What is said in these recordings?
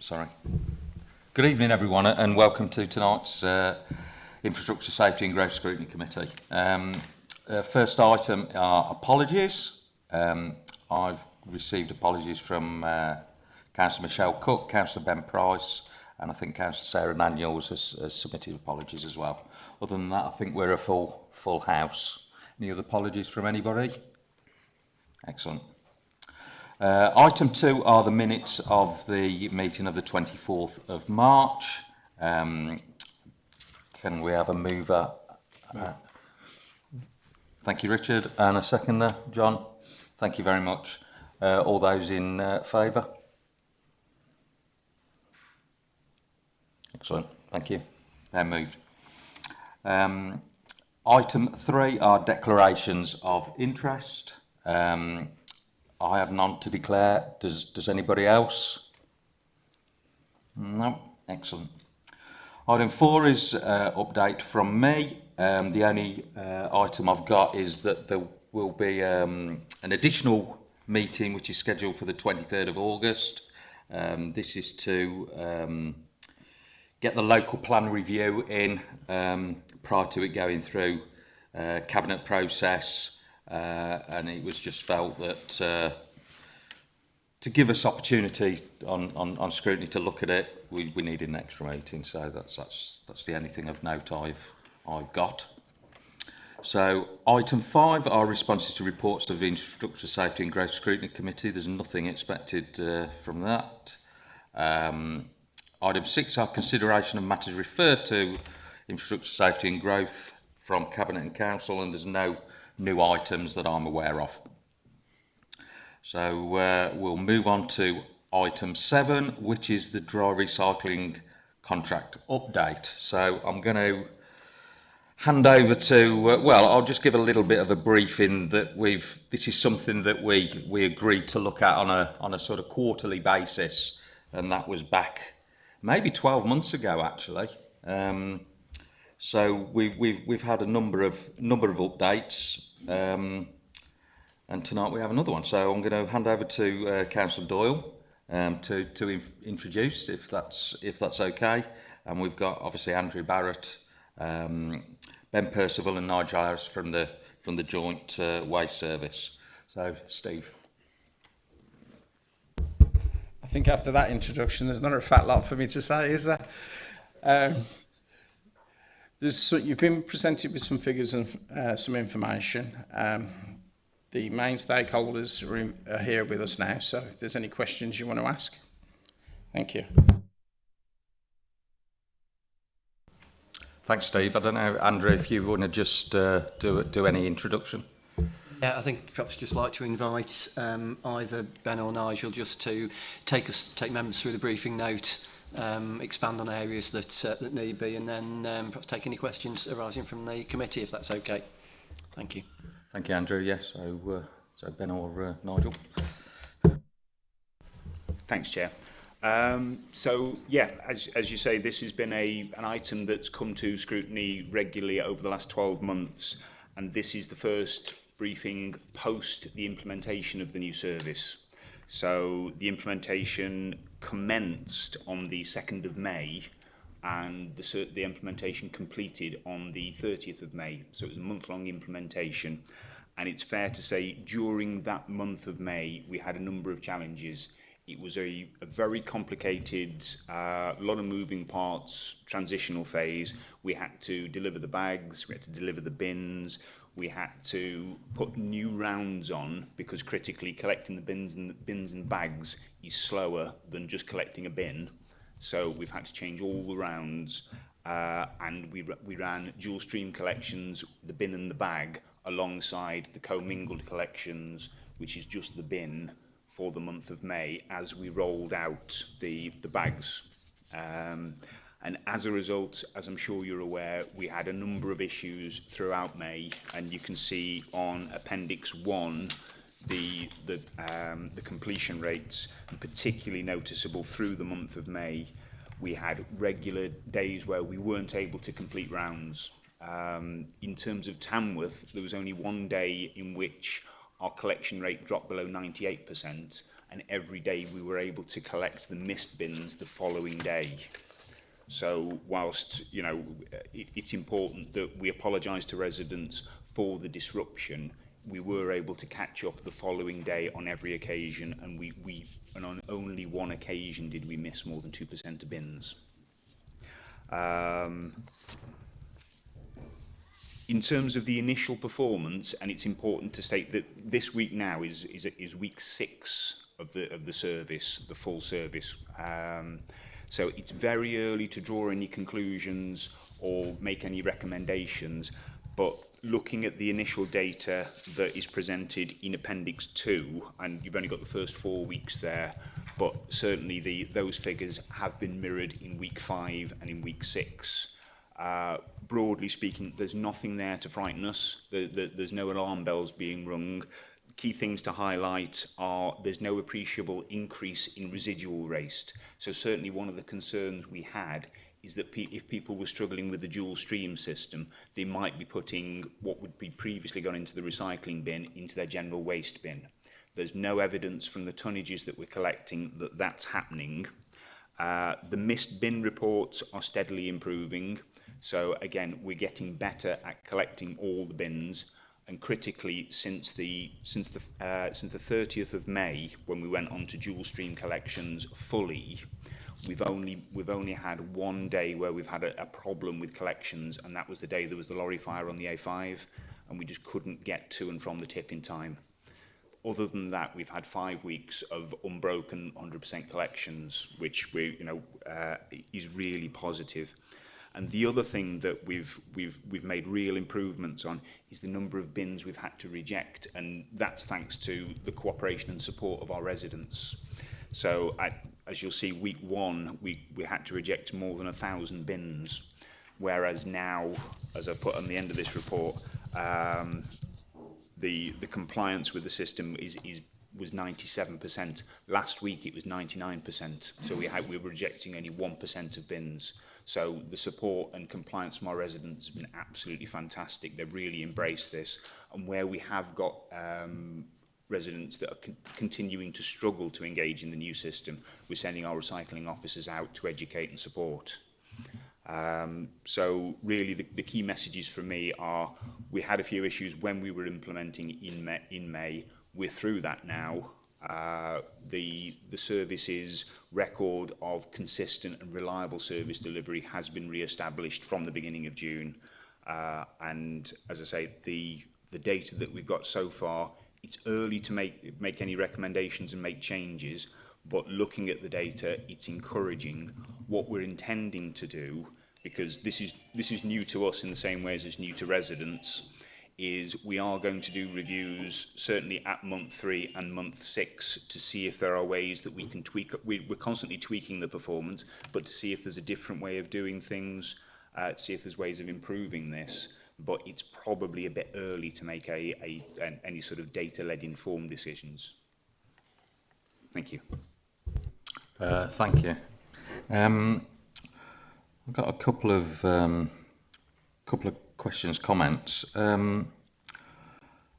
sorry. Good evening, everyone, and welcome to tonight's uh, Infrastructure Safety and Growth Scrutiny Committee. Um, uh, first item are apologies. Um, I've received apologies from uh, Councillor Michelle Cook, Councillor Ben Price, and I think Councillor Sarah Daniels has, has submitted apologies as well. Other than that, I think we're a full full house. Any other apologies from anybody? Excellent. Uh, item two are the minutes of the meeting of the 24th of March. Um, can we have a mover? Uh, thank you, Richard. And a seconder, John. Thank you very much. Uh, all those in uh, favour? Excellent. Thank you. They're moved. Um, item three are declarations of interest. Um, I have none to declare. Does, does anybody else? No, excellent. Item four is uh, update from me. Um, the only uh, item I've got is that there will be um, an additional meeting which is scheduled for the 23rd of August. Um, this is to um, get the local plan review in um, prior to it going through uh, cabinet process uh, and it was just felt that uh, to give us opportunity on, on, on scrutiny to look at it, we, we needed an extra meeting. So that's, that's, that's the only thing of note I've, I've got. So item five are responses to reports of the Infrastructure Safety and Growth Scrutiny Committee. There's nothing expected uh, from that. Um, item six are consideration of matters referred to Infrastructure Safety and Growth from Cabinet and Council and there's no new items that I'm aware of. So uh, we'll move on to item seven, which is the dry recycling contract update. So I'm going to hand over to, uh, well, I'll just give a little bit of a briefing that we've, this is something that we, we agreed to look at on a, on a sort of quarterly basis. And that was back maybe 12 months ago, actually. Um, so we, we've, we've had a number of, number of updates. Um, and tonight we have another one. So I'm going to hand over to uh, Councillor Doyle um, to, to introduce, if that's, if that's okay. And we've got obviously Andrew Barrett, um, Ben Percival and Nigel Harris from the, from the Joint uh, Waste Service. So, Steve. I think after that introduction, there's not a fat lot for me to say, is there? Um, there's, you've been presented with some figures and uh, some information. Um, the main stakeholders are, in, are here with us now, so if there's any questions you want to ask. Thank you. Thanks, Steve. I don't know, Andrew, if you want to just uh, do, do any introduction. Yeah, I think perhaps just like to invite um, either Ben or Nigel just to take us take members through the briefing note, um, expand on areas that, uh, that need be, and then um, perhaps take any questions arising from the committee, if that's okay. Thank you. Thank you, Andrew. Yes, so, uh, so Ben or uh, Nigel. Thanks, Chair. Um, so, yeah, as, as you say, this has been a, an item that's come to scrutiny regularly over the last 12 months, and this is the first briefing post the implementation of the new service. So the implementation commenced on the 2nd of May and the, the implementation completed on the 30th of May. So it was a month-long implementation. And it's fair to say during that month of May, we had a number of challenges. It was a, a very complicated, a uh, lot of moving parts, transitional phase. We had to deliver the bags, we had to deliver the bins, we had to put new rounds on because critically collecting the bins and the bins and bags is slower than just collecting a bin. So we've had to change all the rounds uh, and we, we ran dual stream collections the bin and the bag alongside the commingled collections which is just the bin for the month of May as we rolled out the the bags. Um, and as a result, as I'm sure you're aware, we had a number of issues throughout May, and you can see on Appendix 1 the, the, um, the completion rates, particularly noticeable through the month of May. We had regular days where we weren't able to complete rounds. Um, in terms of Tamworth, there was only one day in which our collection rate dropped below 98%, and every day we were able to collect the missed bins the following day. So whilst you know it, it's important that we apologise to residents for the disruption, we were able to catch up the following day on every occasion, and we, we and on only one occasion did we miss more than two percent of bins. Um, in terms of the initial performance, and it's important to state that this week now is is, is week six of the of the service, the full service. Um, So it's very early to draw any conclusions or make any recommendations, but looking at the initial data that is presented in Appendix 2, and you've only got the first four weeks there, but certainly the, those figures have been mirrored in week 5 and in week 6. Uh, broadly speaking, there's nothing there to frighten us. The, the, there's no alarm bells being rung. Key things to highlight are there's no appreciable increase in residual waste. So certainly one of the concerns we had is that pe if people were struggling with the dual stream system, they might be putting what would be previously gone into the recycling bin into their general waste bin. There's no evidence from the tonnages that we're collecting that that's happening. Uh, the missed bin reports are steadily improving. So again, we're getting better at collecting all the bins. and critically since the since the uh, since the 30th of May when we went on to dual stream collections fully we've only we've only had one day where we've had a, a problem with collections and that was the day there was the lorry fire on the A5 and we just couldn't get to and from the tip in time. Other than that we've had five weeks of unbroken 100% collections which we you know uh, is really positive positive. And the other thing that we've, we've, we've made real improvements on is the number of bins we've had to reject. And that's thanks to the cooperation and support of our residents. So I, as you'll see, week one, we, we had to reject more than a thousand bins. Whereas now, as I put on the end of this report, um, the, the compliance with the system is, is was 97%. Last week it was 99%. So we had, we were rejecting only 1% of bins. So the support and compliance from our residents has been absolutely fantastic. They've really embraced this. And where we have got um, residents that are con continuing to struggle to engage in the new system, we're sending our recycling officers out to educate and support. Um, so really the, the key messages for me are we had a few issues when we were implementing in May, in May. We're through that now. uh, the, the service's record of consistent and reliable service delivery has been re-established from the beginning of June. Uh, and as I say, the, the data that we've got so far, it's early to make, make any recommendations and make changes, but looking at the data, it's encouraging what we're intending to do because this is, this is new to us in the same way as it's new to residents. Is we are going to do reviews certainly at month three and month six to see if there are ways that we can tweak. We, we're constantly tweaking the performance, but to see if there's a different way of doing things, uh, see if there's ways of improving this. But it's probably a bit early to make a, a, an, any sort of data-led informed decisions. Thank you. Uh, thank you. Um, I've got a couple of um, couple of questions, comments. Um,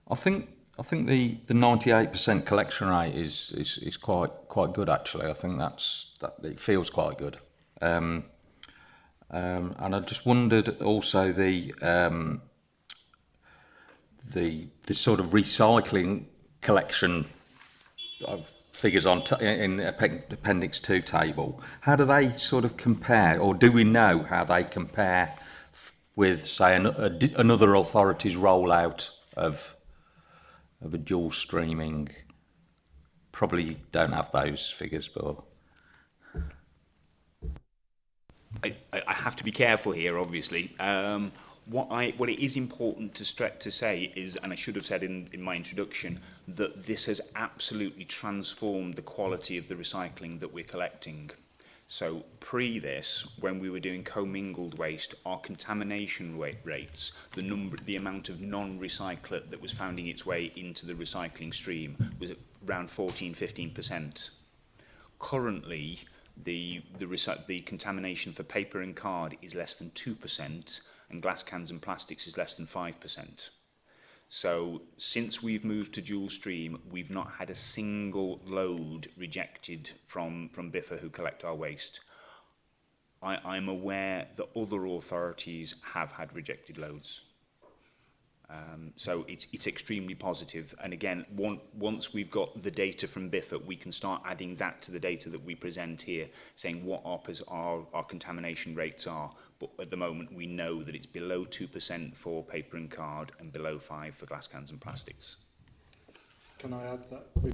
I think I think the the 98% collection rate is, is is quite quite good actually. I think that's that it feels quite good. Um, um, and I just wondered also the um, the the sort of recycling collection of figures on in appendix 2 table how do they sort of compare or do we know how they compare with, say, an, a, another authority's rollout of of a dual streaming. Probably don't have those figures, but I, I have to be careful here, obviously. Um, what I what it is important to stretch to say is, and I should have said in, in my introduction, that this has absolutely transformed the quality of the recycling that we're collecting. So pre this, when we were doing commingled waste, our contamination rate rates, the number, the amount of non-recyclate that was finding its way into the recycling stream was around 14, 15%. Currently, the, the, the contamination for paper and card is less than 2%, and glass cans and plastics is less than 5%. So since we've moved to dual stream, we've not had a single load rejected from, from Biffa who collect our waste. I, I'm aware that other authorities have had rejected loads. Um, so it's, it's extremely positive. And again, one, once we've got the data from Biffert, we can start adding that to the data that we present here, saying what our, our, our contamination rates are. But at the moment, we know that it's below 2% for paper and card and below 5 for glass cans and plastics. Can I add that? We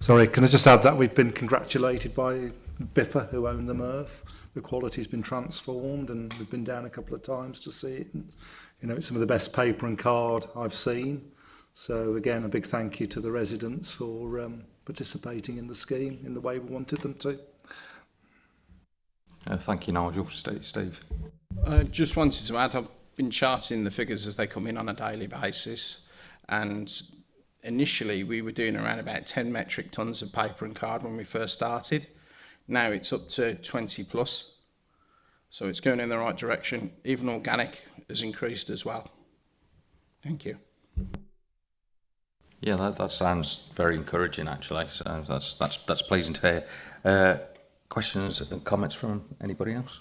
Sorry, can I just add that we've been congratulated by Biffa, who own the MRF, the quality's been transformed and we've been down a couple of times to see it. And, you know, it's some of the best paper and card I've seen. So again, a big thank you to the residents for um, participating in the scheme in the way we wanted them to. Uh, thank you, Nigel. Steve. I just wanted to add, I've been charting the figures as they come in on a daily basis. And initially, we were doing around about 10 metric tons of paper and card when we first started. Now it's up to 20 plus, so it's going in the right direction. Even organic has increased as well. Thank you. Yeah, that, that sounds very encouraging, actually. So that's that's that's pleasing to hear. Uh, questions and comments from anybody else?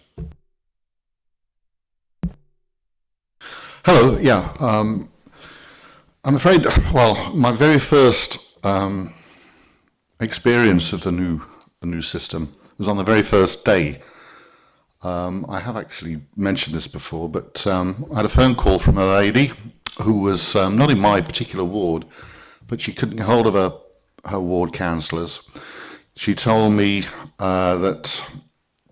Hello, yeah. Um, I'm afraid, well, my very first um, experience of the new the new system It was on the very first day. Um, I have actually mentioned this before, but um, I had a phone call from a lady who was um, not in my particular ward, but she couldn't get hold of her, her ward councillors. She told me uh, that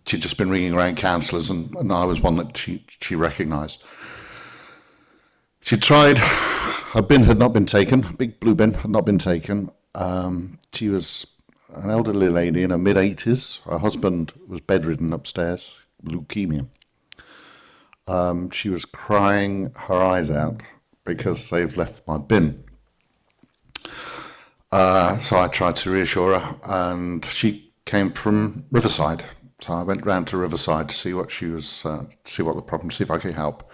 she'd just been ringing around councillors, and, and I was one that she, she recognised. She tried, her bin had not been taken, big blue bin had not been taken. Um, she was an elderly lady in her mid 80s. Her husband was bedridden upstairs, leukemia. Um, she was crying her eyes out because they've left my bin. Uh, so I tried to reassure her, and she came from Riverside. So I went round to Riverside to see what she was, uh, see what the problem, see if I could help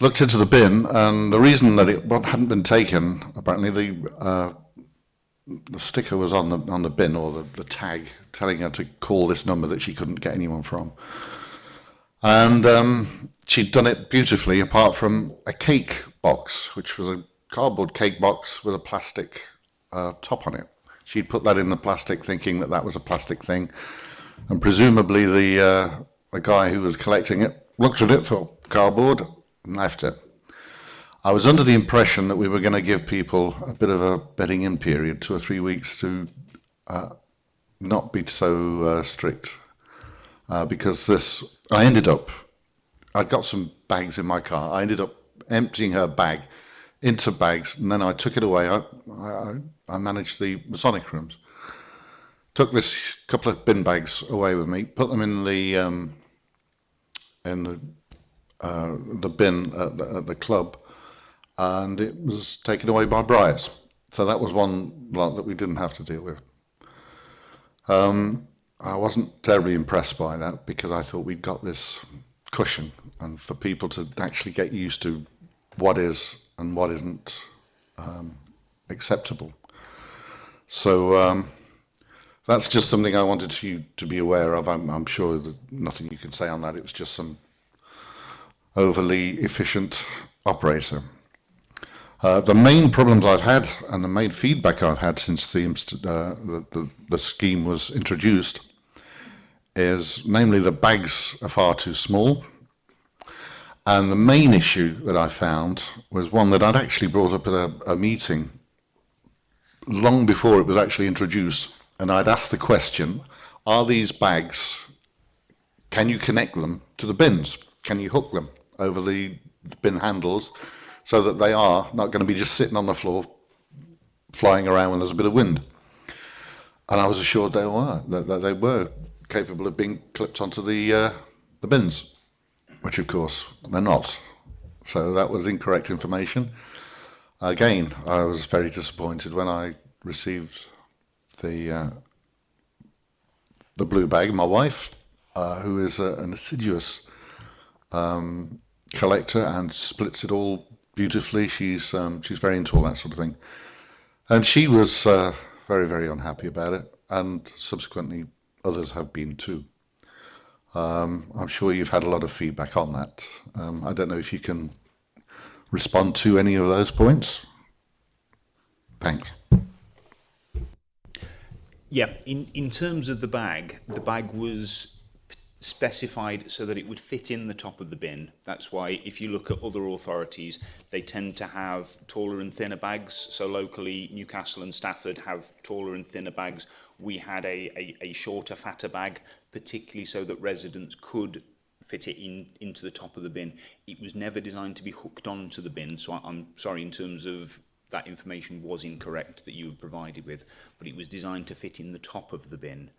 looked into the bin, and the reason that it hadn't been taken, apparently the uh, the sticker was on the on the bin or the, the tag telling her to call this number that she couldn't get anyone from, and um, she'd done it beautifully, apart from a cake box, which was a cardboard cake box with a plastic uh, top on it. She'd put that in the plastic, thinking that that was a plastic thing, and presumably the uh, the guy who was collecting it looked at it, thought cardboard, and left it. I was under the impression that we were going to give people a bit of a bedding in period, two or three weeks, to uh, not be so uh, strict, uh, because this. I ended up. I got some bags in my car. I ended up emptying her bag into bags, and then I took it away. I, I, I managed the Masonic rooms. Took this couple of bin bags away with me, put them in the um, in the uh, the bin at the, at the club, and it was taken away by Briars. So that was one lot that we didn't have to deal with. Um, I wasn't terribly impressed by that because I thought we'd got this cushion, and for people to actually get used to what is and what isn't um, acceptable. So um, that's just something I wanted you to be aware of. I'm, I'm sure that nothing you can say on that. It was just some overly efficient operator. Uh, the main problems I've had and the main feedback I've had since the, uh, the, the, the scheme was introduced is namely the bags are far too small. And the main issue that I found was one that I'd actually brought up at a, a meeting long before it was actually introduced. And I'd asked the question, are these bags, can you connect them to the bins? Can you hook them over the bin handles so that they are not going to be just sitting on the floor flying around when there's a bit of wind? And I was assured they were, that, they were capable of being clipped onto the, uh, the bins, which of course they're not. So that was incorrect information. Again, I was very disappointed when I received the uh, the blue bag. My wife, uh, who is a, an assiduous um, collector and splits it all beautifully. She's um, she's very into all that sort of thing, and she was uh, very very unhappy about it, and subsequently others have been too. Um, I'm sure you've had a lot of feedback on that. Um, I don't know if you can respond to any of those points. Thanks. Yeah, in, in terms of the bag, the bag was specified so that it would fit in the top of the bin. That's why if you look at other authorities, they tend to have taller and thinner bags. So locally, Newcastle and Stafford have taller and thinner bags. We had a, a, a shorter, fatter bag, particularly so that residents could fit it in into the top of the bin. It was never designed to be hooked onto the bin, so I, I'm sorry in terms of that information was incorrect that you were provided with, but it was designed to fit in the top of the bin.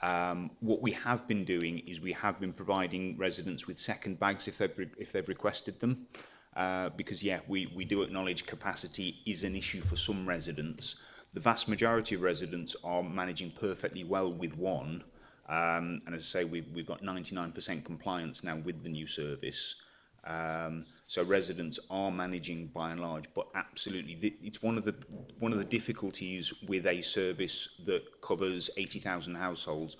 Um, what we have been doing is we have been providing residents with second bags if they've, re if they've requested them. Uh, because, yeah, we, we do acknowledge capacity is an issue for some residents. The vast majority of residents are managing perfectly well with one. Um, and as I say, we've, we've got 99% compliance now with the new service. Um, so residents are managing by and large, but absolutely, it's one of the one of the difficulties with a service that covers 80,000 households.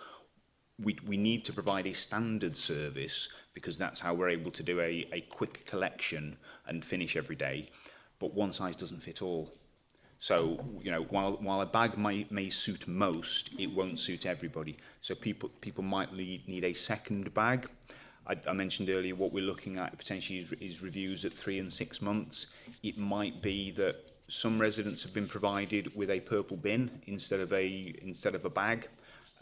We, we need to provide a standard service because that's how we're able to do a, a quick collection and finish every day. But one size doesn't fit all. So, you know, while, while a bag may, may suit most, it won't suit everybody. So people, people might need a second bag, I, I mentioned earlier what we're looking at potentially is, is reviews at three and six months. It might be that some residents have been provided with a purple bin instead of a instead of a bag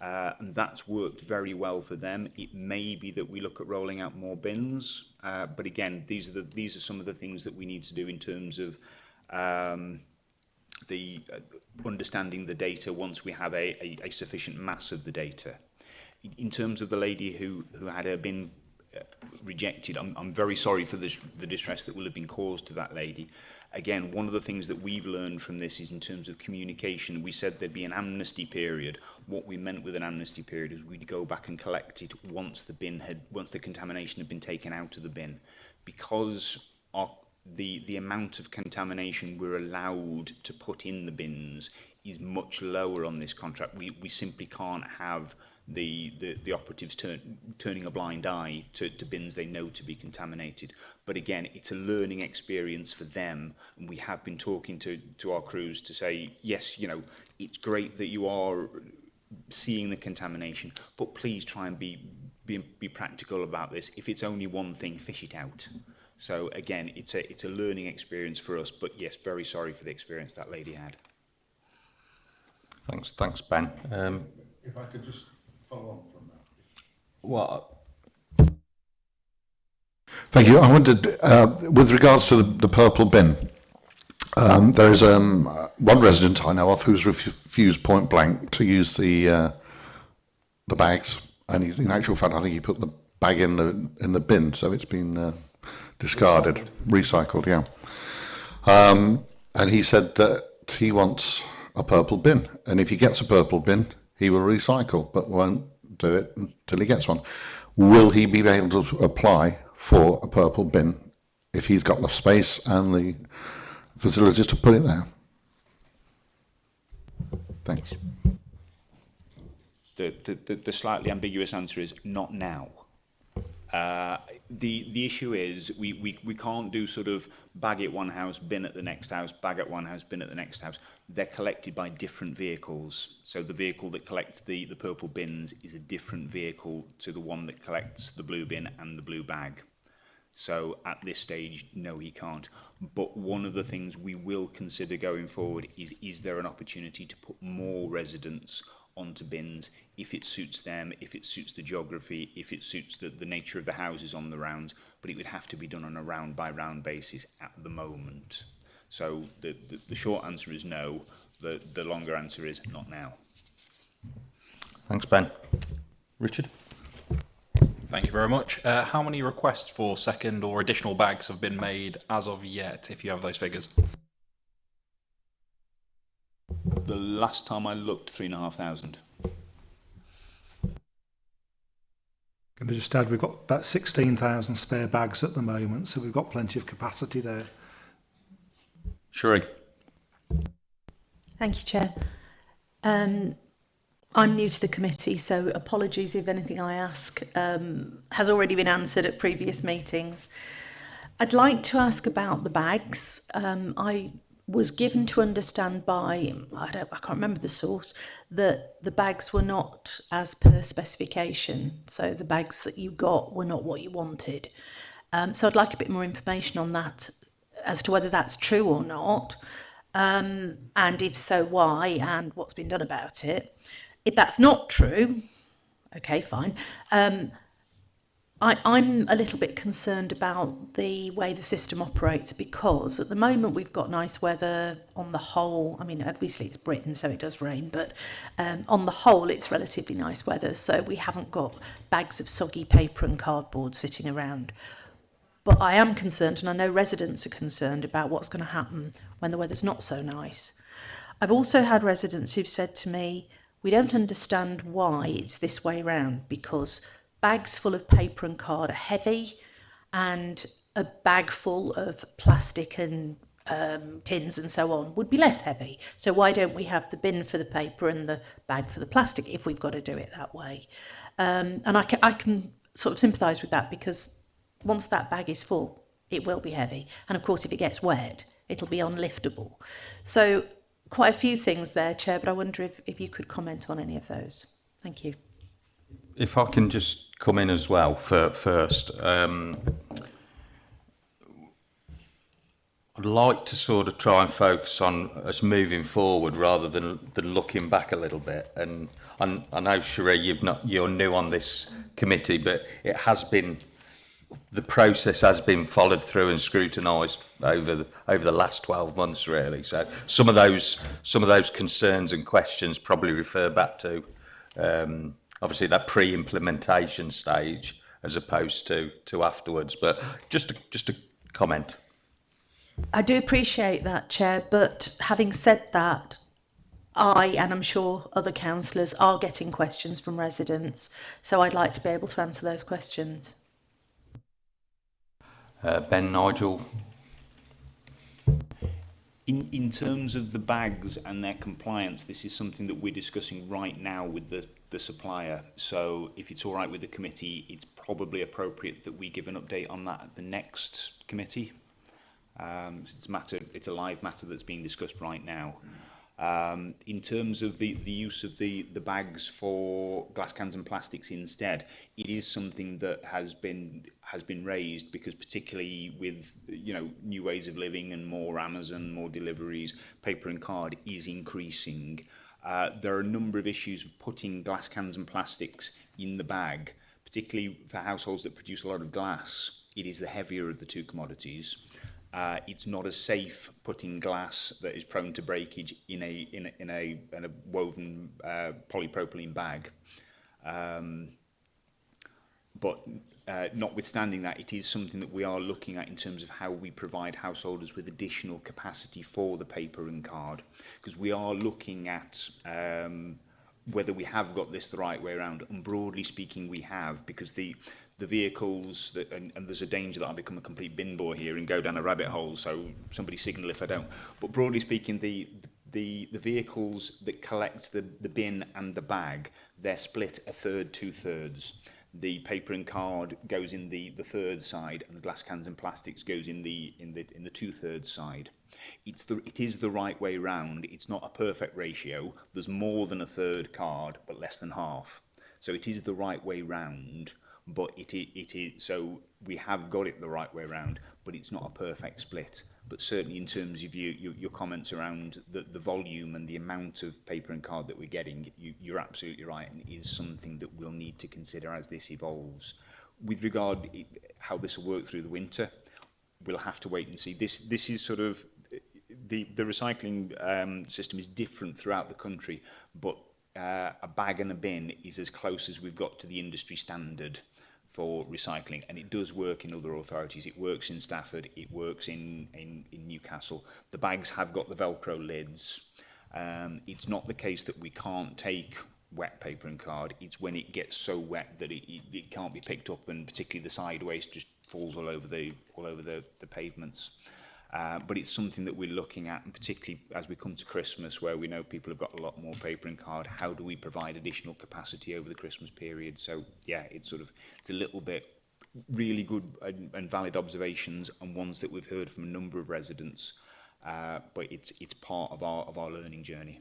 uh, and that's worked very well for them it may be that we look at rolling out more bins uh, but again these are the these are some of the things that we need to do in terms of um, the uh, understanding the data once we have a, a, a sufficient mass of the data in terms of the lady who who had her bin rejected, I'm, I'm very sorry for the, the distress that will have been caused to that lady. Again, one of the things that we've learned from this is in terms of communication, we said there'd be an amnesty period. What we meant with an amnesty period is we'd go back and collect it once the bin had, once the contamination had been taken out of the bin. Because our, the, the amount of contamination we're allowed to put in the bins is much lower on this contract. We, we simply can't have the, the, the operatives turn, turning a blind eye to, to bins they know to be contaminated. But again, it's a learning experience for them. And we have been talking to, to our crews to say, yes, you know, it's great that you are seeing the contamination, but please try and be, be, be practical about this. If it's only one thing, fish it out. So again, it's a, it's a learning experience for us, but yes, very sorry for the experience that lady had. Thanks, thanks, Ben. Um, If I could just follow on from that. what, Thank you. I wondered, uh, with regards to the, the purple bin, um, there is um, uh, one resident I know of who's refused point blank to use the uh, the bags, and he, in actual fact, I think he put the bag in the in the bin, so it's been uh, discarded, recycled. yeah. Um, and he said that he wants a purple bin, and if he gets a purple bin, he will recycle, but won't do it until he gets one. Will he be able to apply for a purple bin if he's got the space and the facilities to put it there? Thanks. The, the, the, the slightly ambiguous answer is not now. Uh, the the issue is we, we, we can't do sort of bag at one house, bin at the next house, bag at one house, bin at the next house. They're collected by different vehicles. So the vehicle that collects the, the purple bins is a different vehicle to the one that collects the blue bin and the blue bag. So at this stage, no, he can't. But one of the things we will consider going forward is, is there an opportunity to put more residents onto bins if it suits them, if it suits the geography, if it suits the, the nature of the houses on the rounds, but it would have to be done on a round by round basis at the moment. So the, the, the short answer is no, the, the longer answer is not now. thanks, Ben. Richard? Thank you very much. Uh, how many requests for second or additional bags have been made as of yet, if you have those figures? the last time I looked, three and a half thousand. Can I just add, we've got about 16,000 spare bags at the moment, so we've got plenty of capacity there. Sheree. Thank you, Chair. Um, I'm new to the committee, so apologies if anything I ask um, has already been answered at previous meetings. I'd like to ask about the bags. Um, I was given to understand by, I, don't, I can't remember the source, that the bags were not as per specification. So the bags that you got were not what you wanted. Um, so I'd like a bit more information on that as to whether that's true or not. Um, and if so, why and what's been done about it. If that's not true, okay, fine. Um, I, I'm a little bit concerned about the way the system operates because at the moment we've got nice weather on the whole. I mean, obviously it's Britain, so it does rain, but um, on the whole, it's relatively nice weather. So we haven't got bags of soggy paper and cardboard sitting around. But I am concerned, and I know residents are concerned about what's going to happen when the weather's not so nice. I've also had residents who've said to me, we don't understand why it's this way round because bags full of paper and card are heavy and a bag full of plastic and um, tins and so on would be less heavy. So why don't we have the bin for the paper and the bag for the plastic if we've got to do it that way? Um, and I can, I can sort of sympathise with that because once that bag is full, it will be heavy. And of course, if it gets wet, it'll be unliftable. So quite a few things there, Chair, but I wonder if, if you could comment on any of those. Thank you. If I can just come in as well for, first. Um, I'd like to sort of try and focus on us moving forward rather than, than looking back a little bit. And I, know, Sheree, you've not, you're new on this committee, but it has been, the process has been followed through and scrutinised over the, over the last 12 months, really. So some of those, some of those concerns and questions probably refer back to um, obviously that pre-implementation stage as opposed to to afterwards. But just a, just a comment. I do appreciate that, Chair, but having said that, I and I'm sure other councillors are getting questions from residents, so I'd like to be able to answer those questions. Uh, ben Nigel. In, in terms of the bags and their compliance, this is something that we're discussing right now with the, the supplier. So if it's all right with the committee, it's probably appropriate that we give an update on that at the next committee. Um, it's, a matter, it's a live matter that's being discussed right now. Um, in terms of the, the use of the, the bags for glass cans and plastics instead, it is something that has been has been raised because particularly with you know new ways of living and more Amazon, more deliveries, paper and card is increasing. uh, there are a number of issues with putting glass cans and plastics in the bag, particularly for households that produce a lot of glass. It is the heavier of the two commodities. Uh, it's not as safe putting glass that is prone to breakage in a in a, in a, in a woven uh, polypropylene bag. Um, but uh, notwithstanding that, it is something that we are looking at in terms of how we provide householders with additional capacity for the paper and card, because we are looking at um, whether we have got this the right way around. And broadly speaking, we have, because the the vehicles that and, and there's a danger that I become a complete bin boy here and go down a rabbit hole so somebody signal if I don't. But broadly speaking the the the vehicles that collect the the bin and the bag they're split a third two thirds the paper and card goes in the, the third side and the glass cans and plastics goes in the in the in the two-thirds side. It's the it is the right way round. It's not a perfect ratio. There's more than a third card, but less than half. So it is the right way round, but it it, it is so we have got it the right way around, but it's not a perfect split. But certainly in terms of you, you, your comments around the, the volume and the amount of paper and card that we're getting, you, you're absolutely right, and it is something that we'll need to consider as this evolves. With regard how this will work through the winter, we'll have to wait and see. This, this is sort of, the, the recycling um, system is different throughout the country, but uh, a bag and a bin is as close as we've got to the industry standard for recycling and it does work in other authorities. It works in Stafford it works in in, in Newcastle. The bags have got the velcro lids. Um, it's not the case that we can't take wet paper and card. It's when it gets so wet that it, it, it can't be picked up and particularly the side waste just falls all over the all over the, the pavements. Uh, but it's something that we're looking at, and particularly as we come to Christmas, where we know people have got a lot more paper and card, how do we provide additional capacity over the Christmas period? So, yeah, it's sort of, it's a little bit really good and, and valid observations and ones that we've heard from a number of residents, uh, but it's, it's part of our, of our learning journey.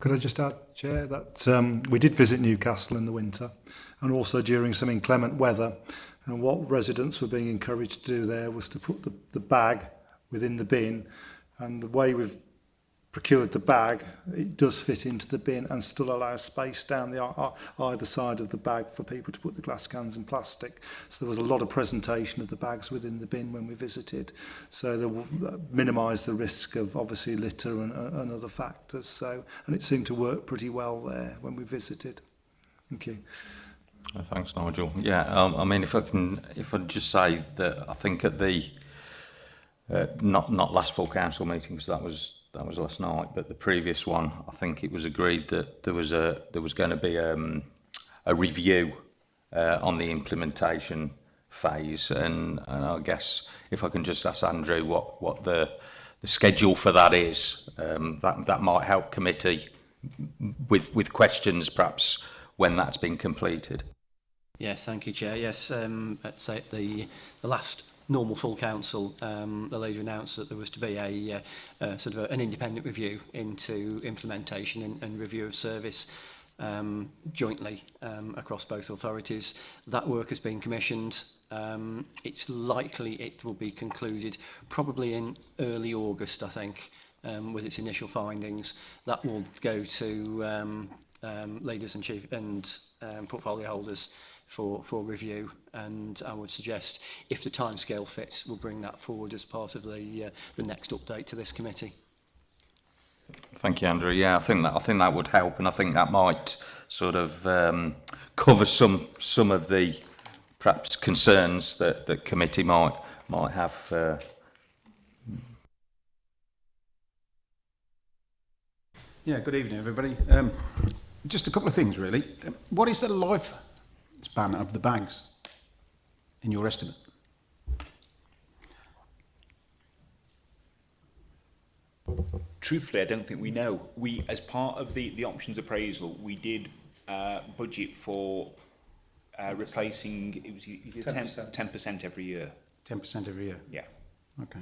Could I just add, Chair, that um, we did visit Newcastle in the winter and also during some inclement weather And what residents were being encouraged to do there was to put the, the bag within the bin. And the way we've procured the bag, it does fit into the bin and still allows space down the uh, uh, either side of the bag for people to put the glass cans and plastic. So there was a lot of presentation of the bags within the bin when we visited. So they uh, minimised the risk of obviously litter and, and other factors. So, and it seemed to work pretty well there when we visited. Thank you. Thanks, Nigel. Yeah, um, I mean, if I can, if I just say that I think at the uh, not not last full council meeting because that was that was last night, but the previous one, I think it was agreed that there was a there was going to be um, a review uh, on the implementation phase, and, and I guess if I can just ask Andrew what what the the schedule for that is, um, that that might help committee with with questions perhaps when that's been completed. Yes, thank you, Chair. Yes, um, at the, the last normal full council, um, the lady announced that there was to be a uh, uh, sort of a, an independent review into implementation and, and review of service um, jointly um, across both authorities. That work has been commissioned. Um, it's likely it will be concluded probably in early August, I think, um, with its initial findings. That will go to um, um, leaders and chief and um, portfolio holders for, for review. And I would suggest, if the timescale fits, we'll bring that forward as part of the, uh, the next update to this committee. Thank you, Andrew. Yeah, I think that I think that would help, and I think that might sort of um, cover some some of the perhaps concerns that the committee might might have. Uh, yeah. Good evening, everybody. Um, just a couple of things, really. Um, what is the life span of the bags in your estimate? Truthfully, I don't think we know. We, as part of the, the options appraisal, we did uh, budget for uh, replacing, it was 10%, 10, 10 every year. 10% every year? Yeah. Okay.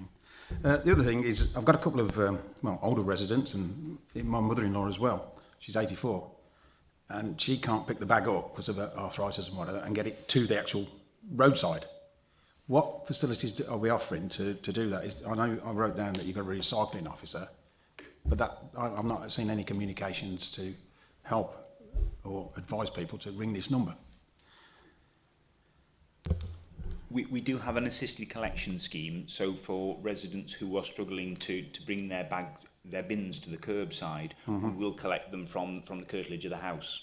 Uh, the other thing is I've got a couple of um, well, older residents and my mother-in-law as well. She's 84 and she can't pick the bag up because of her arthritis and whatever and get it to the actual roadside. What facilities do, are we offering to, to do that? Is, I know I wrote down that you've got a recycling officer, but that I, I'm not seeing any communications to help or advise people to ring this number. We, we do have an assisted collection scheme, so for residents who are struggling to, to bring their bag their bins to the curbside, we will collect them from, from the curtilage of the house.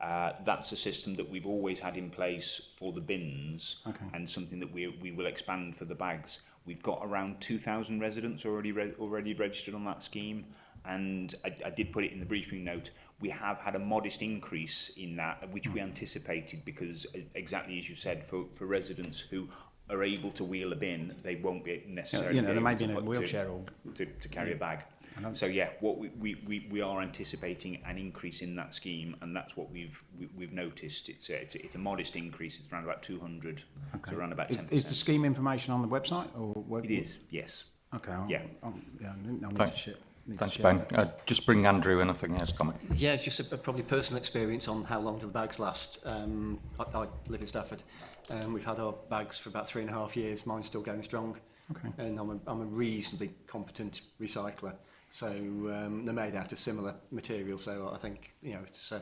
Uh, that's a system that we've always had in place for the bins Okay. and something that we, we will expand for the bags. We've got around 2,000 residents already re already registered on that scheme and I, I did put it in the briefing note. We have had a modest increase in that, which we anticipated because exactly as you said, for, for residents who are able to wheel a bin, they won't be necessarily you know, may able be in a wheelchair to, or- to, to carry a bag. I. So yeah, what we, we, we, we are anticipating an increase in that scheme, and that's what we've we, we've noticed. It's a, it's, a, it's a modest increase. It's around about 200, so around about Is, 10%. is the scheme information on the website? or what, It is, yes. Okay. I'll, Yeah. I'll, yeah, I need- I'll need Thank- to share. need to thanks, Ben. Uh, just bring Andrew in. I think he has a comment. Yeah, it's just a, a probably personal experience on how long do the bags last. Um, I, I live in Stafford and we've had our bags for about three and a half years. Mine's still going strong. Okay. And I'm a, I'm a reasonably competent recycler. So um, they're made out of similar material. So I think you know it's uh,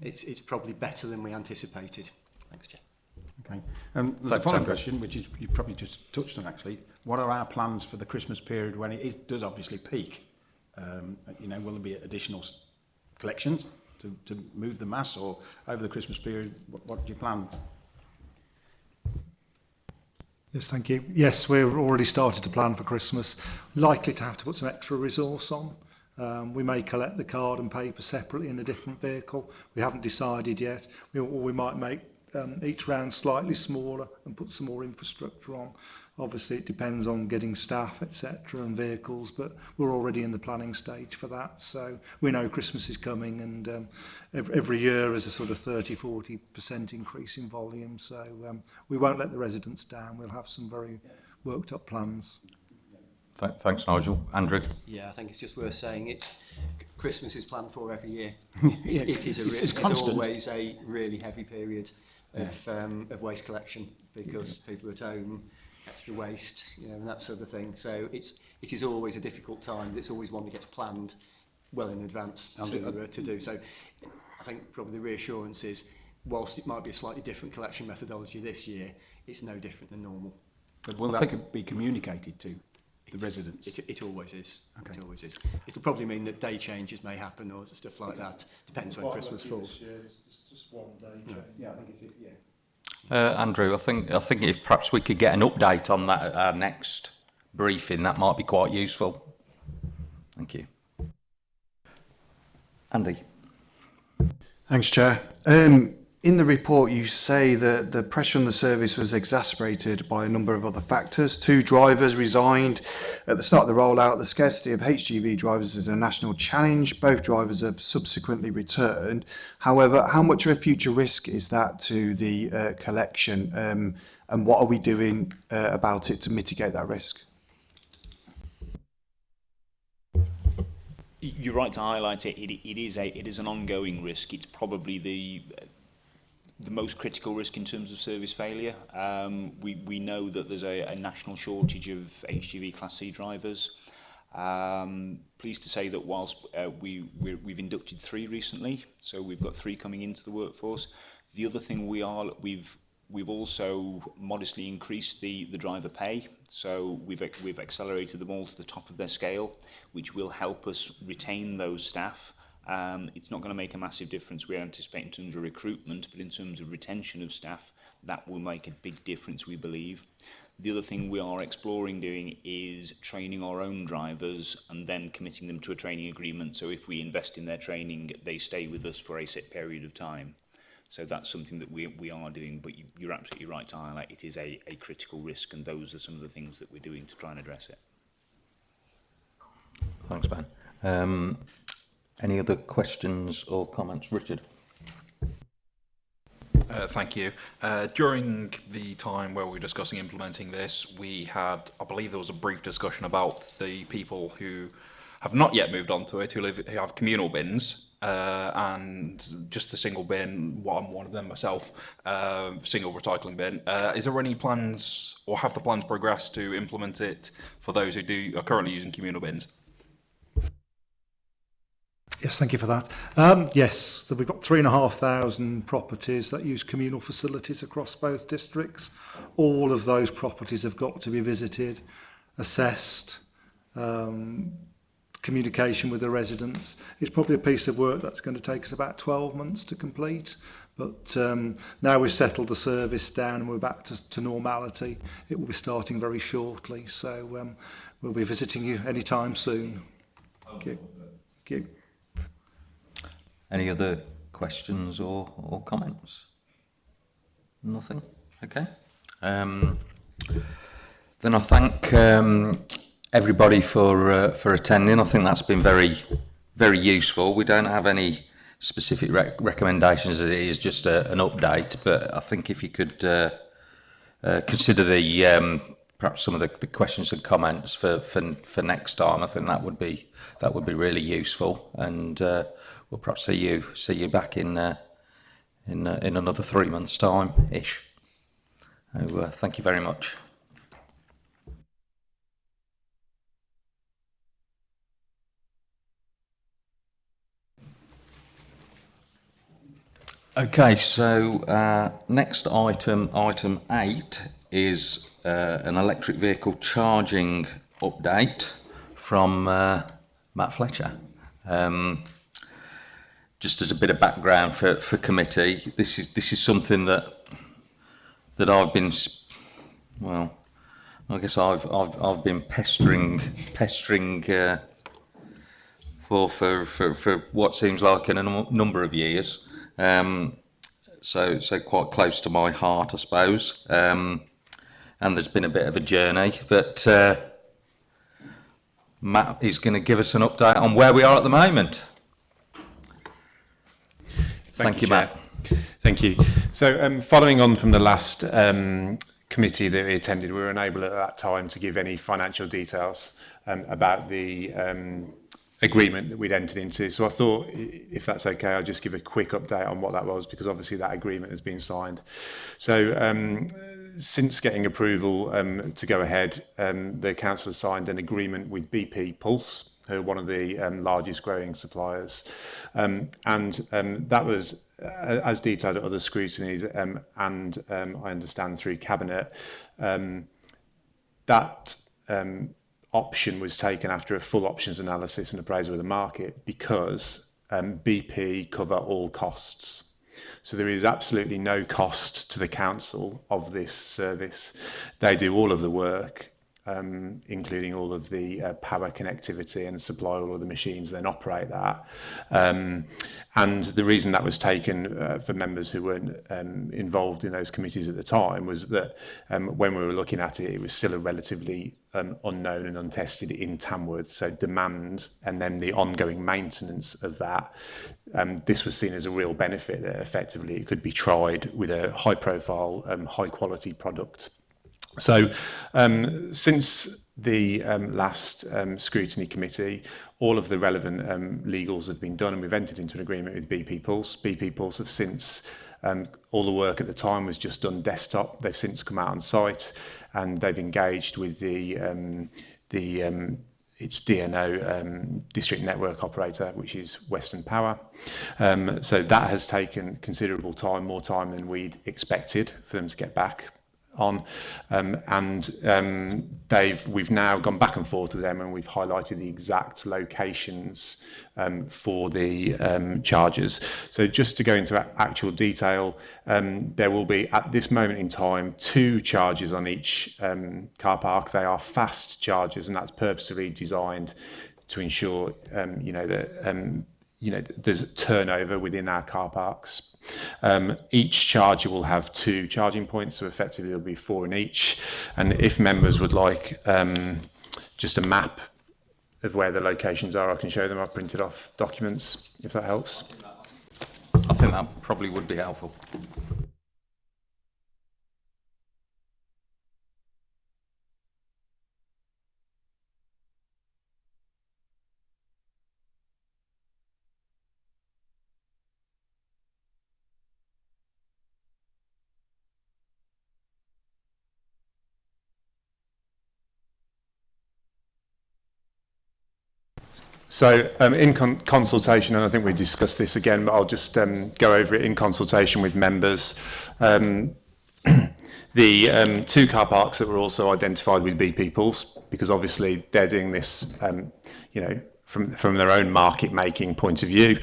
it's it's probably better than we anticipated. Thanks, Jeff. Okay. Um, the so, following question, which is you probably just touched on actually, what are our plans for the Christmas period when it is, does obviously peak? Um, you know, will there be additional collections to, to move the mass, or over the Christmas period, what, what do you plan? Yes, thank you. Yes, we've already started to plan for Christmas. Likely to have to put some extra resource on. Um, we may collect the card and paper separately in a different vehicle. We haven't decided yet. We, or we might make um, each round slightly smaller and put some more infrastructure on. Obviously, it depends on getting staff, etc., and vehicles, but we're already in the planning stage for that. So we know Christmas is coming, and um, every, every year is a sort of 30, 40% increase in volume. So um, we won't let the residents down. We'll have some very worked up plans. Th thanks, Nigel. Andrew? Yeah, I think it's just worth saying it. Christmas is planned for every year. yeah, it, it is a it's, it's, it's always a really heavy period of, um, of waste collection because yeah. people at home extra waste, you know, and that sort of thing. So it's it is always a difficult time. It's always one that gets planned well in advance to, do, uh, uh, to do. So I think probably the reassurance is, whilst it might be a slightly different collection methodology this year, it's no different than normal. But will I that think be communicated to the residents? It, it always is. Okay. It always is. It'll probably mean that day changes may happen or stuff like that. Depends when Christmas falls. It's just, just one day change. Yeah, yeah I think it's it. Yeah. Uh, Andrew, I think I think if perhaps we could get an update on that at our next briefing, that might be quite useful. Thank you. Andy. Thanks, Chair. Um, in the report, you say that the pressure on the service was exacerbated by a number of other factors. Two drivers resigned at the start of the rollout. The scarcity of HGV drivers is a national challenge. Both drivers have subsequently returned. However, how much of a future risk is that to the uh, collection? Um, and what are we doing uh, about it to mitigate that risk? You're right to highlight it. It, it is a it is an ongoing risk. It's probably the the most critical risk in terms of service failure. Um, we, we know that there's a, a national shortage of HGV Class C drivers. Um, pleased to say that whilst uh, we, we we've inducted three recently, so we've got three coming into the workforce. The other thing we are, we've We've also modestly increased the, the driver pay, so we've, we've accelerated them all to the top of their scale, which will help us retain those staff um, it's not going to make a massive difference we anticipate in terms of recruitment, but in terms of retention of staff, that will make a big difference, we believe. The other thing we are exploring doing is training our own drivers and then committing them to a training agreement. So if we invest in their training, they stay with us for a set period of time. So that's something that we, we are doing, but you, you're absolutely right to highlight it is a, a critical risk and those are some of the things that we're doing to try and address it. Thanks, Ben. Um, any other questions or comments? Richard? Uh, thank you. Uh, during the time where we were discussing implementing this, we had, I believe there was a brief discussion about the people who have not yet moved on to it, who, live, who have communal bins, uh, and just the single bin, well, I'm one of them myself, uh, single recycling bin. Uh, is there any plans, or have the plans progressed to implement it for those who do are currently using communal bins? Yes, thank you for that. Um, yes, so we've got 3,500 properties that use communal facilities across both districts. All of those properties have got to be visited, assessed, um, communication with the residents. It's probably a piece of work that's going to take us about 12 months to complete. But um, now we've settled the service down and we're back to, to normality, it will be starting very shortly. So um, we'll be visiting you anytime soon. Thank you. Thank you. Any other questions or, or comments? Nothing? Okay. Um, then I thank um, everybody for uh, for attending. I think that's been very very useful. We don't have any specific rec recommendations. It is just a, an update, but I think if you could uh, uh, consider the um, perhaps some of the, the questions and comments for, for for next time, I think that would be that would be really useful. And uh, we'll perhaps see you see you back in uh, in uh, in another three months' time ish. So, uh, thank you very much. Okay, so uh, next item, item eight, is uh, an electric vehicle charging update from uh, Matt Fletcher. Um, just as a bit of background for, for committee, this is this is something that that I've been, well, I guess I've I've I've been pestering pestering uh, for for for, for what seems like in a number of years. Um, so so quite close to my heart, I suppose. Um, and there's been a bit of a journey, but uh, Matt is going to give us an update on where we are at the moment. Thank, Thank you, Chair. Matt. Thank you. So um, following on from the last um, committee that we attended, we were unable at that time to give any financial details um, about the um, agreement that we'd entered into. So I thought, if that's okay, I'll just give a quick update on what that was, because obviously that agreement has been signed. So um, since getting approval um, to go ahead, um, the council has signed an agreement with BP Pulse, who are one of the um, largest growing suppliers. Um, and um, that was, uh, as detailed at other scrutinies, um, and um, I understand through Cabinet, um, that option was taken after a full options analysis and appraisal of the market because BP cover all costs. So there is absolutely no cost to the council of this service. They do all of the work, um, including all of the uh, power connectivity and supply all of the machines, then operate that. Um, and the reason that was taken uh, for members who weren't um, involved in those committees at the time was that um, when we were looking at it, it was still a relatively um, unknown and untested in Tamworth. So demand and then the ongoing maintenance of that, um, this was seen as a real benefit that effectively it could be tried with a high profile, high quality product. So um, since the um, last um, scrutiny committee, all of the relevant um, legals have been done and we've entered into an agreement with BP Pulse. BP Pulse have since um, all the work at the time was just done desktop. They've since come out on site and they've engaged with the um, the um, its DNO um, district network operator, which is Western Power. Um, so that has taken considerable time, more time than we'd expected for them to get back. On um, and um, they've we've now gone back and forth with them and we've highlighted the exact locations um, for the um, charges so just to go into actual detail um, there will be at this moment in time two charges on each um, car park they are fast charges and that's purposely designed to ensure you know that you know, there's turnover within our car parks. Um, each charger will have two charging points, so effectively there'll be four in each. And if members would like um, just a map of where the locations are, I can show them. I've printed off documents, if that helps. I think that probably would be helpful. So um, in con consultation, and I think we discussed this again, but I'll just um, go over it in consultation with members. Um, the um, two car parks that were also identified with BP Pulse, because obviously they're doing this, um, you know, from, from their own market making point of view,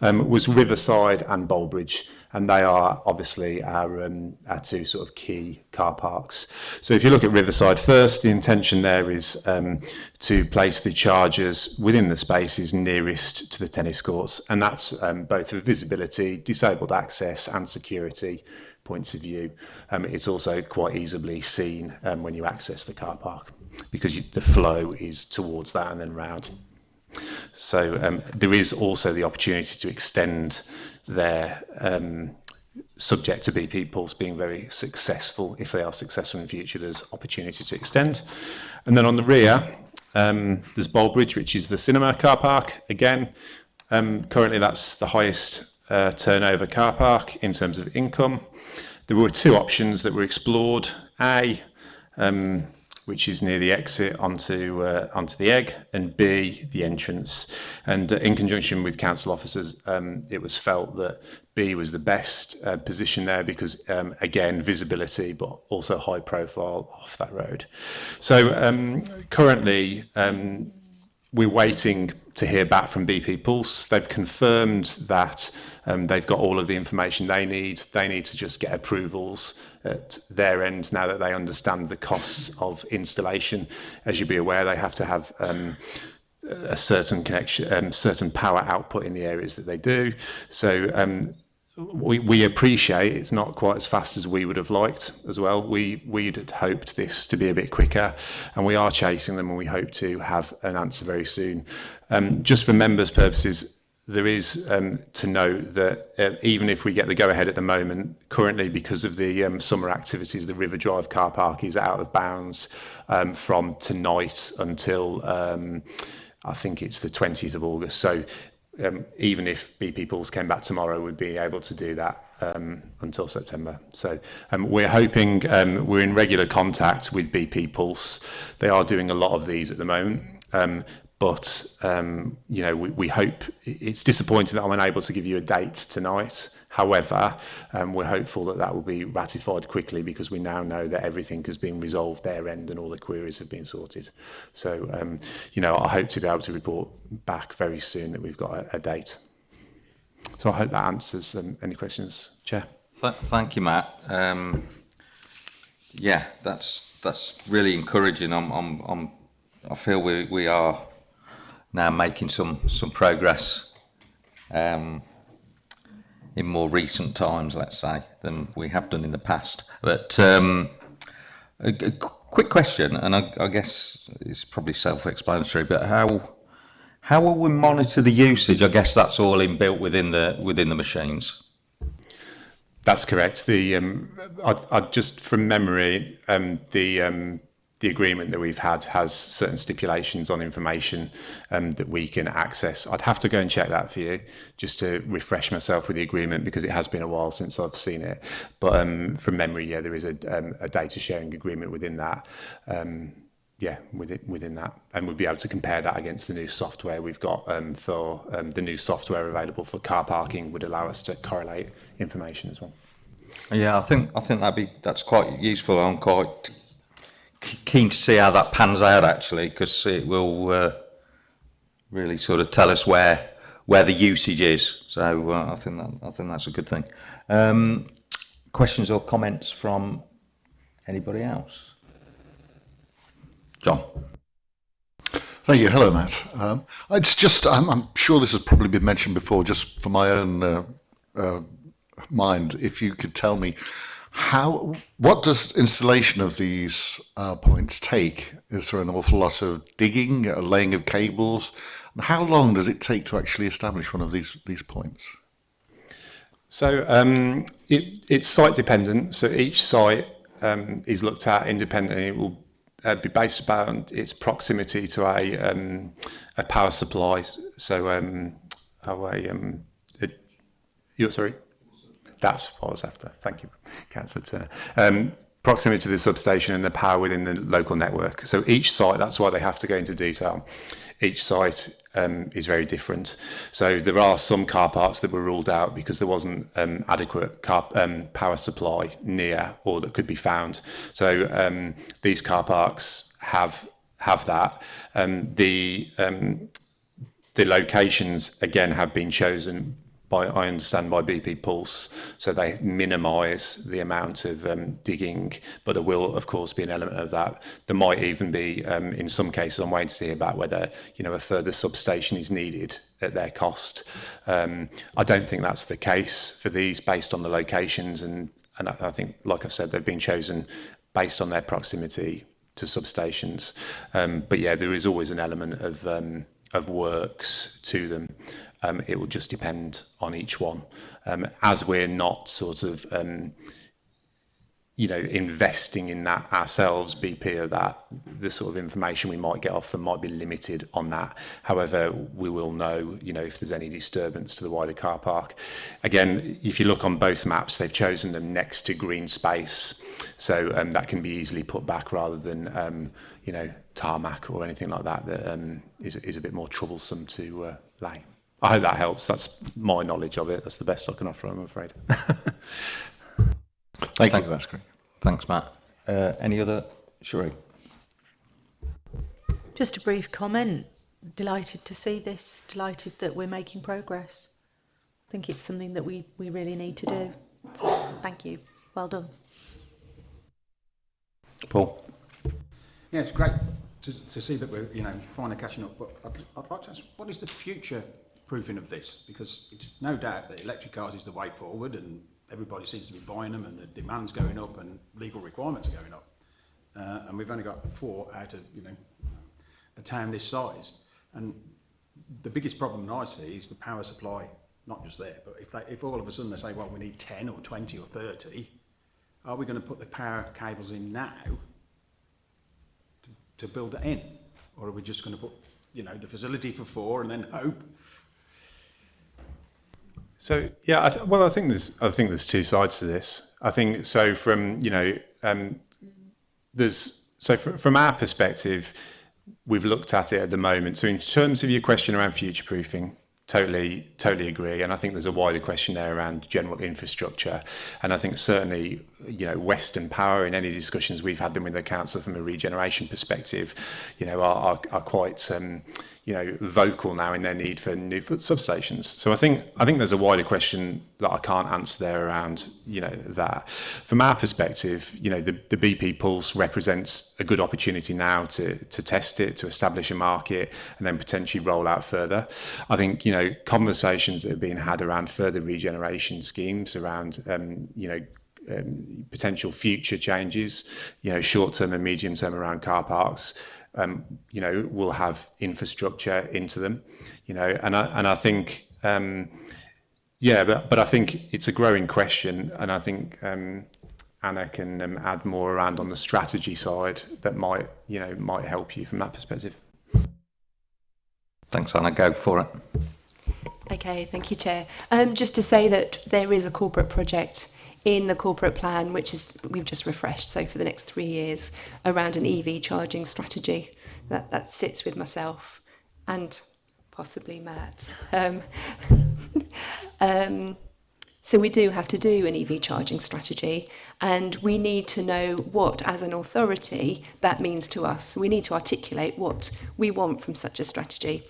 um, was Riverside and Bolbridge and they are obviously our, um, our two sort of key car parks. So if you look at Riverside first, the intention there is um, to place the chargers within the spaces nearest to the tennis courts, and that's um, both for visibility, disabled access and security points of view. Um, it's also quite easily seen um, when you access the car park because you, the flow is towards that and then round. So um, there is also the opportunity to extend their um, subject to BP Pulse being very successful. If they are successful in the future, there's opportunity to extend. And then on the rear, um, there's Bolebridge, which is the cinema car park. Again, um, currently that's the highest uh, turnover car park in terms of income. There were two options that were explored. A, um, which is near the exit onto uh, onto the egg, and B, the entrance. And uh, in conjunction with council officers, um, it was felt that B was the best uh, position there because, um, again, visibility, but also high profile off that road. So um, currently, um, we're waiting to hear back from BP Pulse. They've confirmed that um, they've got all of the information they need. They need to just get approvals at their end now that they understand the costs of installation. As you'll be aware, they have to have um, a certain connection, um, certain power output in the areas that they do. So um, we, we appreciate it's not quite as fast as we would have liked as well. We we'd had hoped this to be a bit quicker, and we are chasing them, and we hope to have an answer very soon. Um, just for members' purposes, there is um, to note that uh, even if we get the go-ahead at the moment, currently because of the um, summer activities, the River Drive car park is out of bounds um, from tonight until um, I think it's the 20th of August. So um, even if BP Pools came back tomorrow, we'd be able to do that um, until September. So um, we're hoping um, we're in regular contact with BP Pulse. They are doing a lot of these at the moment. Um, But um, you know, we, we hope it's disappointing that I'm unable to give you a date tonight. However, um, we're hopeful that that will be ratified quickly because we now know that everything has been resolved their end and all the queries have been sorted. So, um, you know, I hope to be able to report back very soon that we've got a, a date. So I hope that answers um, any questions, Chair. Th thank you, Matt. Um, yeah, that's that's really encouraging. I'm, I'm, I'm, I feel we, we are now making some some progress um, in more recent times, let's say, than we have done in the past. But um, a, a quick question, and I, I guess it's probably self-explanatory, but how how will we monitor the usage? I guess that's all inbuilt within the within the machines. That's correct. The um, I, I just from memory, um, the um, the agreement that we've had has certain stipulations on information um, that we can access. I'd have to go and check that for you just to refresh myself with the agreement because it has been a while since I've seen it. But um, from memory, yeah, there is a, um, a data sharing agreement within that. Um, yeah, within, within that. And we'll be able to compare that against the new software we've got um, for um, the new software available for car parking would allow us to correlate information as well. Yeah, I think I think that'd be that's quite useful. I'm quite keen to see how that pans out actually, because it will uh, really sort of tell us where where the usage is. So uh, I think that I think that's a good thing. Um, questions or comments from anybody else? John. Thank you. Hello, Matt. Um, it's just, I'm, I'm sure this has probably been mentioned before, just for my own uh, uh, mind, if you could tell me how, what does installation of these uh, points take? Is there an awful lot of digging, a laying of cables? And how long does it take to actually establish one of these, these points? So um, it, it's site dependent. So each site um, is looked at independently. It will uh, be based about its proximity to a um, a power supply. So um, a, um, it, you're sorry. That's what I was after. Thank you, Councillor Turner. Um, proximity to the substation and the power within the local network. So each site, that's why they have to go into detail. Each site um, is very different. So there are some car parks that were ruled out because there wasn't um, adequate car, um, power supply near or that could be found. So um, these car parks have have that. Um, the um, the locations again have been chosen by I understand by BP Pulse, so they minimise the amount of um, digging, but there will of course be an element of that. There might even be, um, in some cases, I'm waiting to hear about whether you know a further substation is needed at their cost. Um, I don't think that's the case for these, based on the locations, and and I, think, like I said, they've been chosen based on their proximity to substations. Um, but yeah, there is always an element of um, of works to them. Um, it will just depend on each one. Um, as we're not sort of, um, you know, investing in that ourselves, BP or that, the sort of information we might get off them might be limited on that. However, we will know, you know, if there's any disturbance to the wider car park. Again, if you look on both maps, they've chosen them next to green space. So um, that can be easily put back rather than, um, you know, tarmac or anything like that that um, is, is a bit more troublesome to uh, lay. I hope that helps. That's my knowledge of it. That's the best I can offer, I'm afraid. Thank, Thank you. you. That's great. Thanks, Matt. Uh, any other? Sheree? Just a brief comment. Delighted to see this. Delighted that we're making progress. I think it's something that we, we really need to do. So, thank you. Well done. Paul? Yeah, it's great to, to see that we're you know finally catching up. But I'd, I'd like to ask, what is the future proofing of this? Because it's no doubt that electric cars is the way forward and everybody seems to be buying them and the demand's going up and legal requirements are going up. Uh, and we've only got four out of, you know, a town this size. And the biggest problem I see is the power supply, not just there, but if, if all of a sudden they say, well, we need 10 or 20 or 30, are we going to put the power cables in now to, to build it in? Or are we just going to put, you know, the facility for four and then hope? So yeah, I well, I think there's I think there's two sides to this. I think so from you know um, there's so fr from our perspective, we've looked at it at the moment. So in terms of your question around future proofing, totally totally agree and i think there's a wider question there around general infrastructure and i think certainly you know western power in any discussions we've had them with the council from a regeneration perspective you know are are, are quite um you know, vocal now in their need for new foot substations. So I think I think there's a wider question that I can't answer there around, you know, that. From our perspective, you know, the, the BP Pulse represents a good opportunity now to to test it, to establish a market, and then potentially roll out further. I think, you know, conversations that are being had around further regeneration schemes, around, um, you know, um, potential future changes, you know, short term and medium term around car parks, um, you know, will have infrastructure into them, you know, and I, and I think, um, yeah, but, but I think it's a growing question, and I think um, Anna can um, add more around on the strategy side that might, you know, might help you from that perspective. Thanks, Anna. Go for it. Okay, thank you, Chair. Um, just to say that there is a corporate project in the corporate plan, which is we've just refreshed, so for the next three years, around an EV charging strategy that, that sits with myself and possibly Matt. Um, um, so we do have to do an EV charging strategy and we need to know what, as an authority, that means to us. We need to articulate what we want from such a strategy.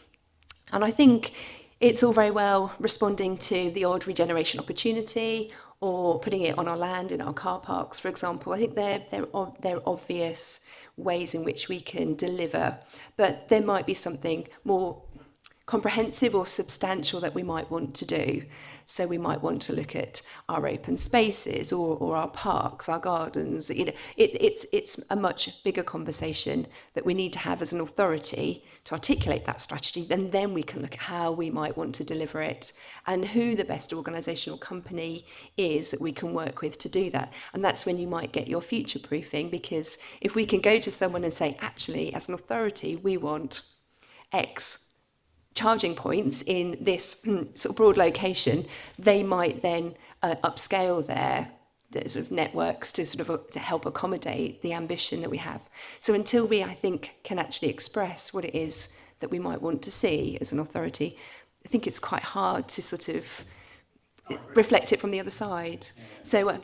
And I think it's all very well responding to the odd regeneration opportunity or putting it on our land in our car parks, for example. I think they're, they're, they're obvious ways in which we can deliver, but there might be something more comprehensive or substantial that we might want to do. So we might want to look at our open spaces or, or our parks, our gardens. You know, it, it's, it's a much bigger conversation that we need to have as an authority to articulate that strategy. Then, then we can look at how we might want to deliver it and who the best organisational company is that we can work with to do that. And that's when you might get your future proofing because if we can go to someone and say, actually, as an authority, we want X charging points in this mm, sort of broad location, they might then uh, upscale their, their sort of networks to sort of uh, to help accommodate the ambition that we have. So until we, I think, can actually express what it is that we might want to see as an authority, I think it's quite hard to sort of uh, reflect it from the other side. So. Uh,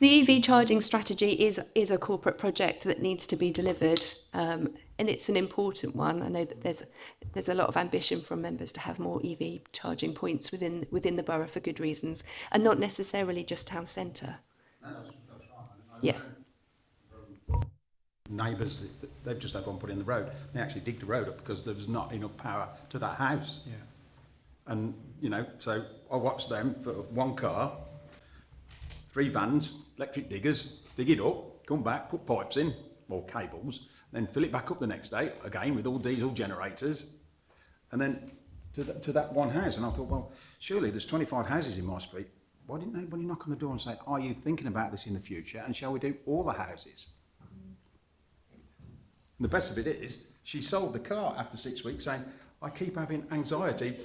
the EV charging strategy is is a corporate project that needs to be delivered, um, and it's an important one. I know that there's there's a lot of ambition from members to have more EV charging points within within the borough for good reasons, and not necessarily just town centre. Yeah. Neighbours, they've just had one put in the road. They actually digged the road up because there was not enough power to that house. Yeah. And you know, so I watched them for one car, three vans, electric diggers, dig it up, come back, put pipes in, or cables, then fill it back up the next day, again with all diesel generators, and then to, the, to that one house. And I thought, well, surely there's 25 houses in my street. Why didn't anybody knock on the door and say, are you thinking about this in the future, and shall we do all the houses? And the best of it is, she sold the car after six weeks saying, I keep having anxiety.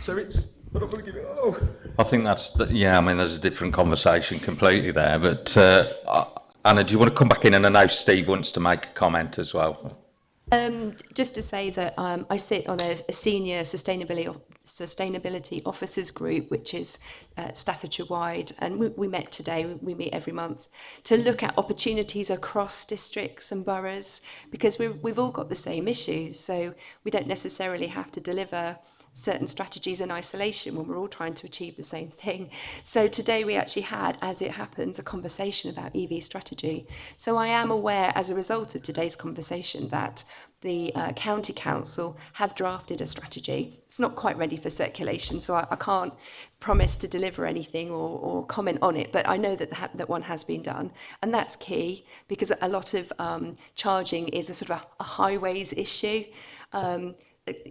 So it's, But I'm going to give it, oh. I think that's, the, yeah, I mean, there's a different conversation completely there. But uh, uh, Anna, do you want to come back in? And I know Steve wants to make a comment as well. Um, just to say that um, I sit on a, a senior sustainability sustainability officers group, which is uh, Staffordshire wide, and we, we met today. We meet every month to look at opportunities across districts and boroughs because we we've all got the same issues, so we don't necessarily have to deliver certain strategies in isolation when we're all trying to achieve the same thing. So today we actually had, as it happens, a conversation about EV strategy. So I am aware, as a result of today's conversation, that the uh, county council have drafted a strategy. It's not quite ready for circulation, so I, I can't promise to deliver anything or, or comment on it, but I know that the, that one has been done, and that's key because a lot of um, charging is a sort of a, a highways issue. Um,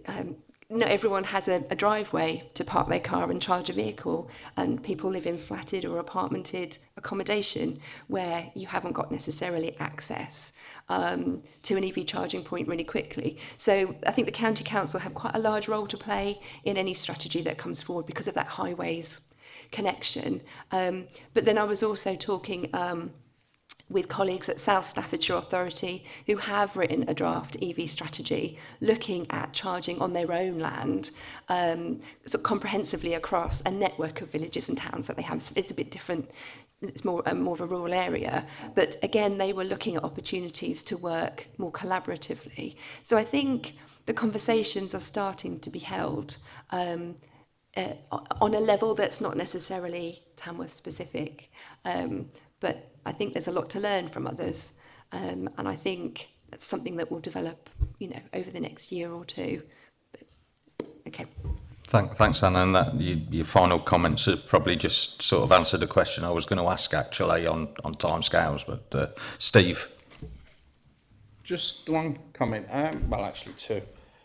um, not everyone has a, a driveway to park their car and charge a vehicle and people live in flatted or apartmented accommodation where you haven't got necessarily access um, to an EV charging point really quickly. So I think the county council have quite a large role to play in any strategy that comes forward because of that highways connection. Um, but then I was also talking um, with colleagues at South Staffordshire Authority who have written a draft EV strategy looking at charging on their own land um, comprehensively across a network of villages and towns that they have. It's a bit different. It's more um, more of a rural area. But again they were looking at opportunities to work more collaboratively. So i think the conversations are starting to be held um, uh, on a level that's not necessarily Tamworth specific um, but I think there's a lot to learn from others, um, and I think that's something that will develop, you know, over the next year or two. But, okay. Thank, thanks, Anna. And that, you, your final comments have probably just sort of answered the question I was going to ask actually on, on timescales. But uh, Steve. Just one comment. Um, well, actually two.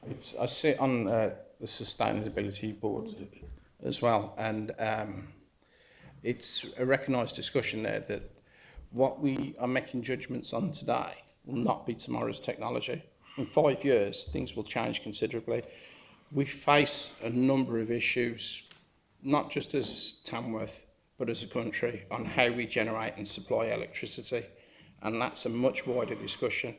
It's, I sit on uh, the sustainability board as well, and um, it's a recognised discussion there that what we are making judgments on today will not be tomorrow's technology. In five years, things will change considerably. We face a number of issues, not just as Tamworth, but as a country, on how we generate and supply electricity. And that's a much wider discussion.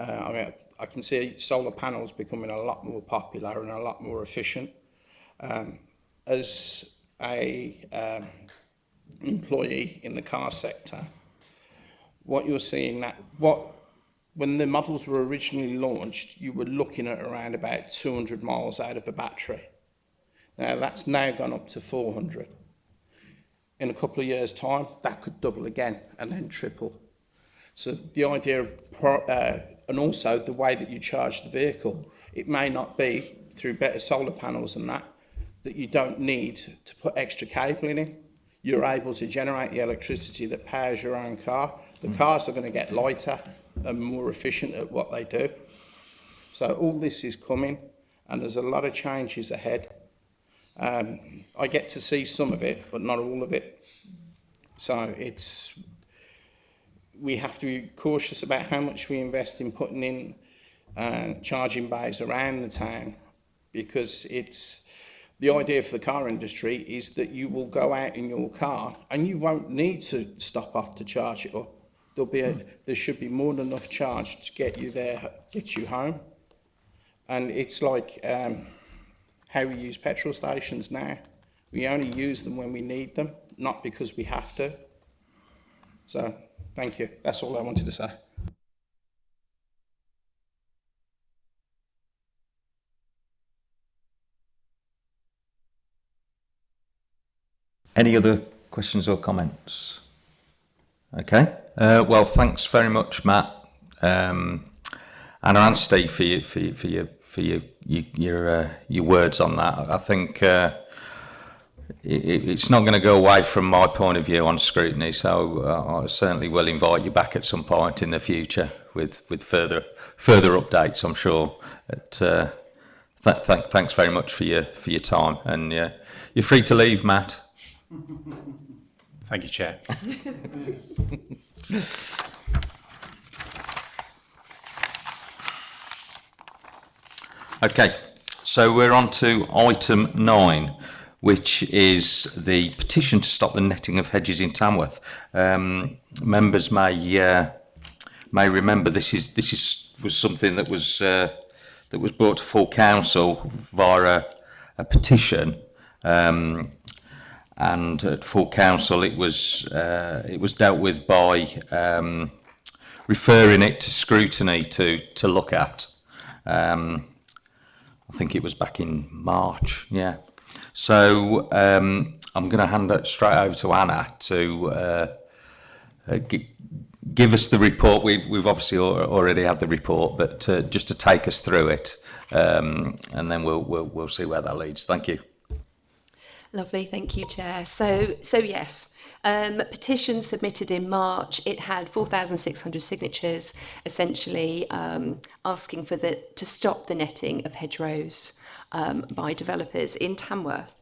Uh, I mean, I can see solar panels becoming a lot more popular and a lot more efficient. Um, as a um, employee in the car sector, what you're seeing that what when the models were originally launched, you were looking at around about 200 miles out of a battery. Now that's now gone up to 400. In a couple of years' time, that could double again and then triple. So the idea of, uh, and also the way that you charge the vehicle, it may not be through better solar panels and that, that you don't need to put extra cabling in. You're able to generate the electricity that powers your own car The cars are going to get lighter and more efficient at what they do. So all this is coming and there's a lot of changes ahead. Um, I get to see some of it, but not all of it. So it's, we have to be cautious about how much we invest in putting in uh, charging bays around the town because it's, the idea for the car industry is that you will go out in your car and you won't need to stop off to charge it up. There'll be a, there should be more than enough charge to get you there, get you home. And it's like um, how we use petrol stations now. We only use them when we need them, not because we have to. So, thank you. That's all I wanted to say. Any other questions or comments? Okay. Uh, well, thanks very much, Matt, um, and and Steve for you, for you, for your for your your your, uh, your words on that. I think uh, it, it's not going to go away from my point of view on scrutiny. So uh, I certainly will invite you back at some point in the future with with further further updates. I'm sure. At, uh, th th thanks very much for your for your time, and uh, you're free to leave, Matt. Thank you, Chair. Okay, so we're on to item nine, which is the petition to stop the netting of hedges in Tamworth. Um, members may uh, may remember this is this is was something that was uh, that was brought to full council via a, a petition. Um, and at full council it was uh, it was dealt with by um, referring it to scrutiny to to look at. Um, I think it was back in March, yeah. So um, I'm going to hand it straight over to Anna to uh, uh, give us the report. We've, we've obviously already had the report, but uh, just to take us through it, um, and then we'll, we'll, we'll see where that leads. Thank you. Lovely, thank you, Chair. So, so yes, um, petition submitted in March, it had 4,600 signatures, essentially um, asking for the to stop the netting of hedgerows um, by developers in Tamworth.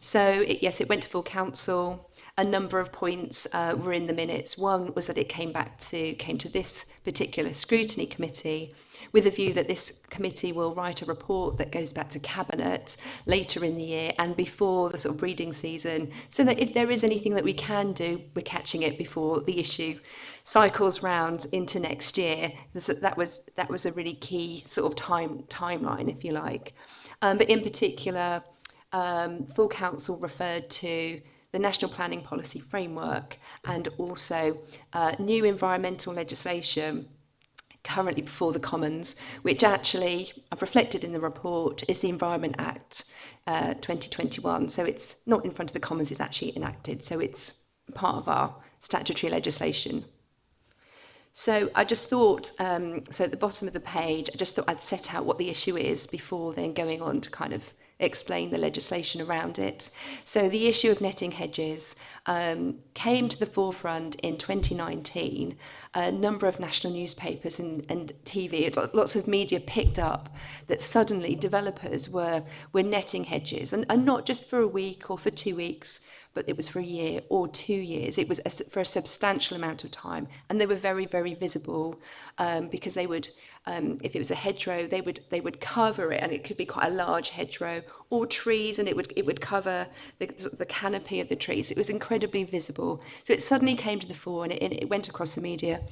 So, it, yes, it went to full council. A number of points uh, were in the minutes. One was that it came back to came to this particular scrutiny committee with a view that this committee will write a report that goes back to cabinet later in the year and before the sort of breeding season so that if there is anything that we can do we're catching it before the issue cycles round into next year that was that was a really key sort of time timeline if you like um, but in particular um, full council referred to the National Planning Policy Framework and also uh, new environmental legislation currently before the Commons, which actually I've reflected in the report is the Environment Act uh, 2021. So it's not in front of the Commons, it's actually enacted. So it's part of our statutory legislation. So I just thought, um, so at the bottom of the page, I just thought I'd set out what the issue is before then going on to kind of explain the legislation around it. So the issue of netting hedges um, came to the forefront in 2019. A number of national newspapers and, and TV, lots of media picked up that suddenly developers were, were netting hedges, and, and not just for a week or for two weeks, but it was for a year or two years. It was a, for a substantial amount of time, and they were very, very visible um, because they would um, if it was a hedgerow, they would they would cover it, and it could be quite a large hedgerow or trees, and it would it would cover the, the canopy of the trees. It was incredibly visible. So it suddenly came to the fore, and it, it went across the media.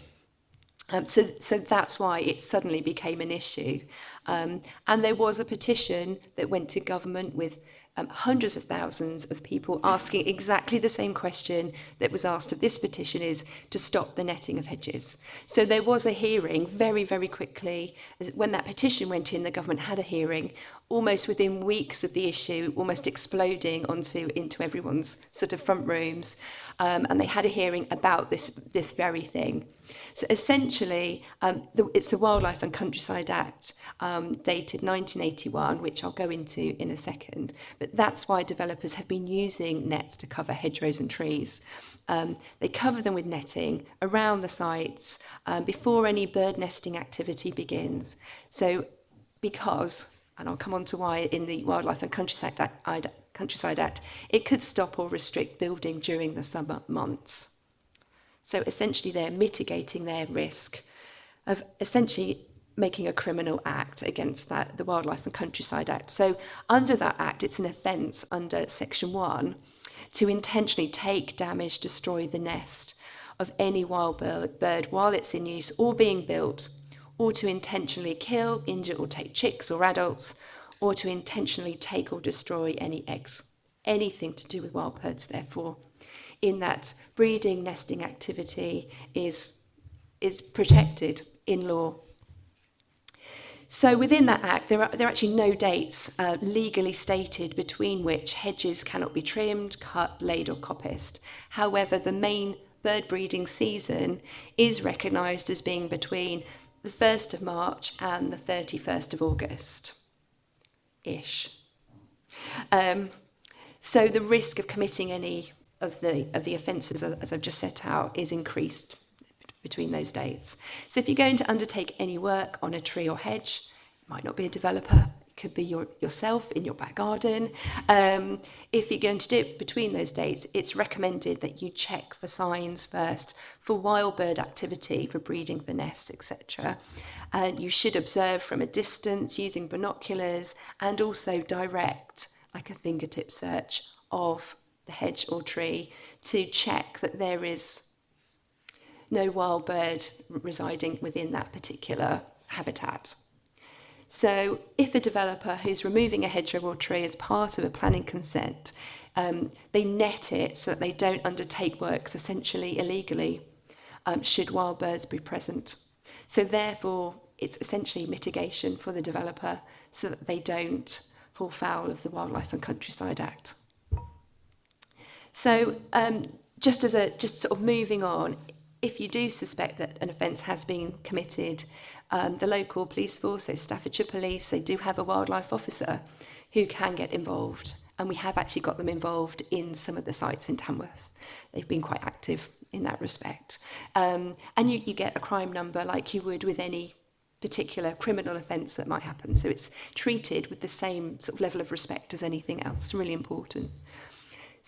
Um, so, so that's why it suddenly became an issue. Um, and there was a petition that went to government with um, hundreds of thousands of people asking exactly the same question that was asked of this petition is to stop the netting of hedges. So there was a hearing very, very quickly. When that petition went in, the government had a hearing almost within weeks of the issue, almost exploding onto into everyone's sort of front rooms. Um, and they had a hearing about this, this very thing. So essentially, um, the, it's the Wildlife and Countryside Act, um, dated 1981, which I'll go into in a second. But that's why developers have been using nets to cover hedgerows and trees. Um, they cover them with netting around the sites um, before any bird nesting activity begins. So because, and I'll come on to why in the Wildlife and Countryside Act, Countryside Act, it could stop or restrict building during the summer months. So essentially, they're mitigating their risk of essentially making a criminal act against that the Wildlife and Countryside Act. So under that act, it's an offence under Section 1 to intentionally take, damage, destroy the nest of any wild bird, bird while it's in use or being built, or to intentionally kill, injure, or take chicks or adults, or to intentionally take or destroy any eggs. Anything to do with wild birds, therefore, in that breeding, nesting activity is, is protected in law. So within that act, there are, there are actually no dates uh, legally stated between which hedges cannot be trimmed, cut, laid or coppiced. However, the main bird breeding season is recognised as being between the 1st of March and the 31st of August. Ish. Um, so the risk of committing any of the of the offences as I've just set out is increased between those dates. So if you're going to undertake any work on a tree or hedge, might not be a developer, could be your, yourself in your back garden. Um, if you're going to do it between those dates, it's recommended that you check for signs first for wild bird activity, for breeding for nests, etc. And you should observe from a distance using binoculars and also direct, like a fingertip search of the hedge or tree to check that there is no wild bird residing within that particular habitat. So if a developer who's removing a hedgerow or tree as part of a planning consent, um, they net it so that they don't undertake works essentially illegally, um, should wild birds be present. So therefore, it's essentially mitigation for the developer so that they don't fall foul of the Wildlife and Countryside Act. So um, just as a just sort of moving on, if you do suspect that an offence has been committed, um, the local police force, so Staffordshire Police, they do have a wildlife officer who can get involved. And we have actually got them involved in some of the sites in Tamworth. They've been quite active in that respect. Um, and you, you get a crime number like you would with any particular criminal offence that might happen. So it's treated with the same sort of level of respect as anything else. Really important.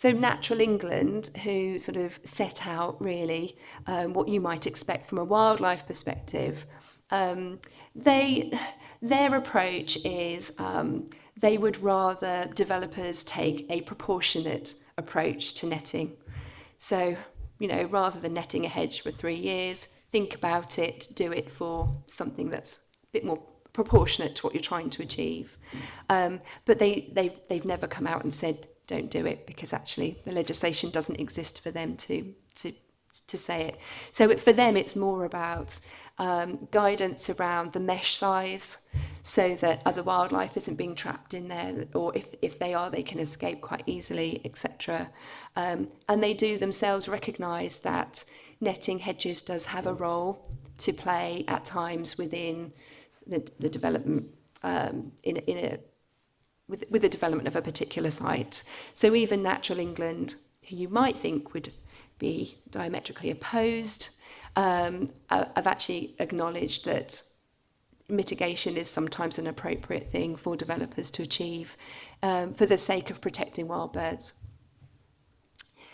So Natural England, who sort of set out really um, what you might expect from a wildlife perspective, um, they their approach is um, they would rather developers take a proportionate approach to netting. So, you know, rather than netting a hedge for three years, think about it, do it for something that's a bit more proportionate to what you're trying to achieve. Um, but they, they've, they've never come out and said, don't do it, because actually the legislation doesn't exist for them to, to, to say it. So it, for them, it's more about um, guidance around the mesh size so that other wildlife isn't being trapped in there, or if, if they are, they can escape quite easily, etc. Um, and they do themselves recognise that netting hedges does have a role to play at times within the, the development um, in, in a with, with the development of a particular site. So even Natural England, who you might think would be diametrically opposed, um, I've actually acknowledged that mitigation is sometimes an appropriate thing for developers to achieve um, for the sake of protecting wild birds.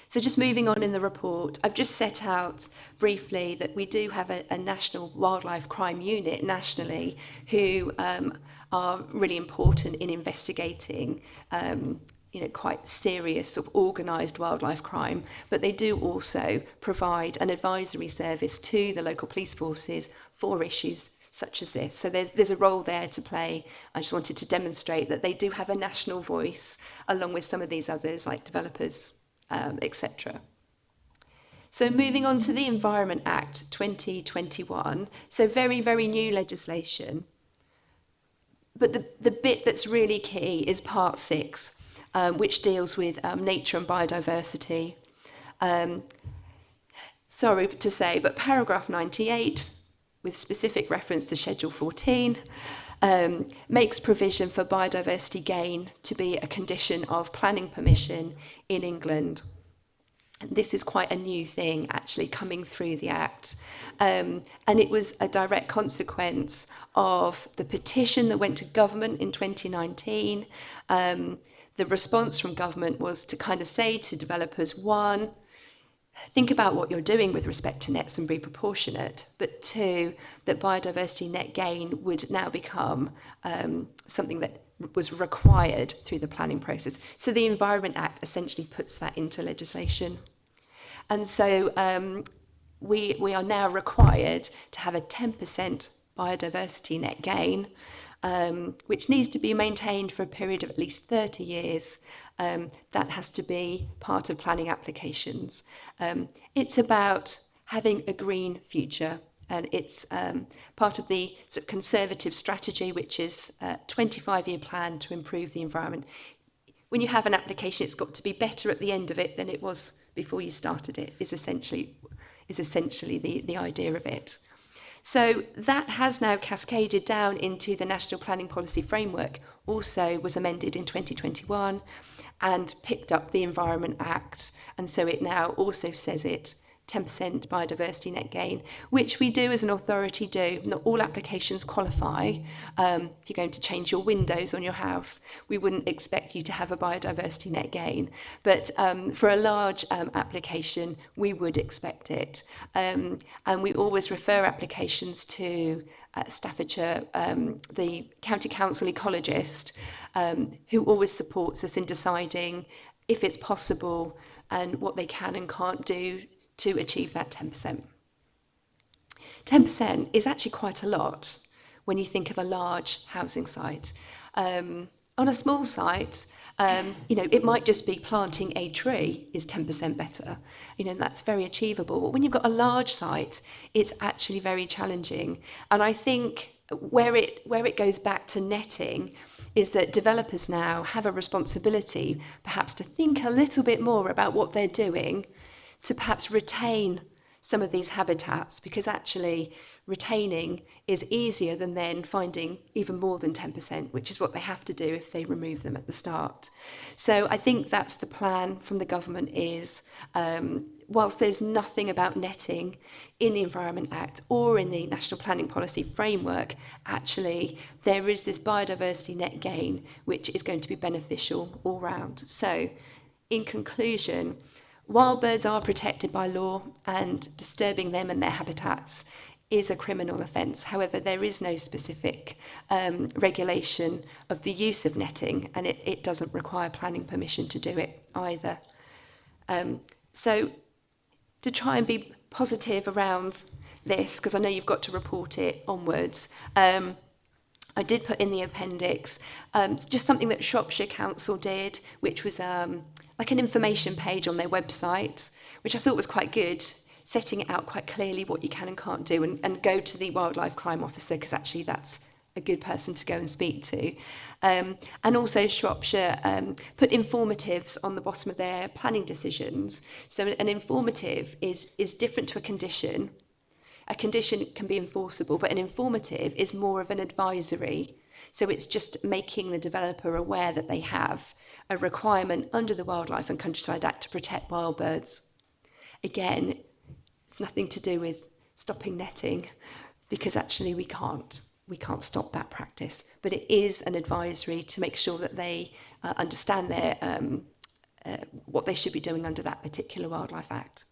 So just moving on in the report, I've just set out briefly that we do have a, a national wildlife crime unit nationally who um, are really important in investigating um, you know, quite serious sort of organised wildlife crime, but they do also provide an advisory service to the local police forces for issues such as this. So there's, there's a role there to play. I just wanted to demonstrate that they do have a national voice along with some of these others like developers, um, etc. So moving on to the Environment Act 2021, so very, very new legislation. but the, the bit that's really key is part six, um, which deals with um, nature and biodiversity. Um, sorry to say, but paragraph 98, with specific reference to Schedule 14, um, makes provision for biodiversity gain to be a condition of planning permission in England. This is quite a new thing actually coming through the Act. Um, and it was a direct consequence of the petition that went to government in 2019. Um, the response from government was to kind of say to developers, one, think about what you're doing with respect to nets and be proportionate, but two, that biodiversity net gain would now become um, something that was required through the planning process. So the Environment Act essentially puts that into legislation. And so um, we, we are now required to have a 10% biodiversity net gain um, which needs to be maintained for a period of at least 30 years. Um, that has to be part of planning applications. Um, it's about having a green future and it's um, part of the sort of conservative strategy, which is uh, a 25-year plan to improve the environment. When you have an application, it's got to be better at the end of it than it was before you started it. Is essentially is essentially the the idea of it. So that has now cascaded down into the National Planning Policy Framework, also was amended in 2021 and picked up the Environment Act. And so it now also says it 10% biodiversity net gain, which we do as an authority do. Not all applications qualify. Um, if you're going to change your windows on your house, we wouldn't expect you to have a biodiversity net gain. But um, for a large um, application, we would expect it. Um, and we always refer applications to uh, Staffordshire, um, the county council ecologist, um, who always supports us in deciding if it's possible and what they can and can't do to achieve that 10%. 10% is actually quite a lot when you think of a large housing site. Um, on a small site, um, you know, it might just be planting a tree is 10% better. You know, that's very achievable. But when you've got a large site, it's actually very challenging. And I think where it, where it goes back to netting is that developers now have a responsibility perhaps to think a little bit more about what they're doing to perhaps retain some of these habitats because actually retaining is easier than then finding even more than 10%, which is what they have to do if they remove them at the start. So I think that's the plan from the government is, um, whilst there's nothing about netting in the Environment Act or in the National Planning Policy Framework, actually there is this biodiversity net gain, which is going to be beneficial all round. So in conclusion, Wild birds are protected by law and disturbing them and their habitats is a criminal offence. However, there is no specific um, regulation of the use of netting and it, it doesn't require planning permission to do it either. Um, so to try and be positive around this, because I know you've got to report it onwards, um, I did put in the appendix um, just something that Shropshire Council did, which was um, like an information page on their website, which I thought was quite good, setting out quite clearly what you can and can't do and, and go to the wildlife crime officer because actually that's a good person to go and speak to. Um, and also Shropshire um, put informatives on the bottom of their planning decisions. So an informative is, is different to a condition. A condition can be enforceable, but an informative is more of an advisory. So it's just making the developer aware that they have a requirement under the Wildlife and Countryside Act to protect wild birds. Again, it's nothing to do with stopping netting because actually we can't we can't stop that practice but it is an advisory to make sure that they uh, understand their um, uh, what they should be doing under that particular wildlife act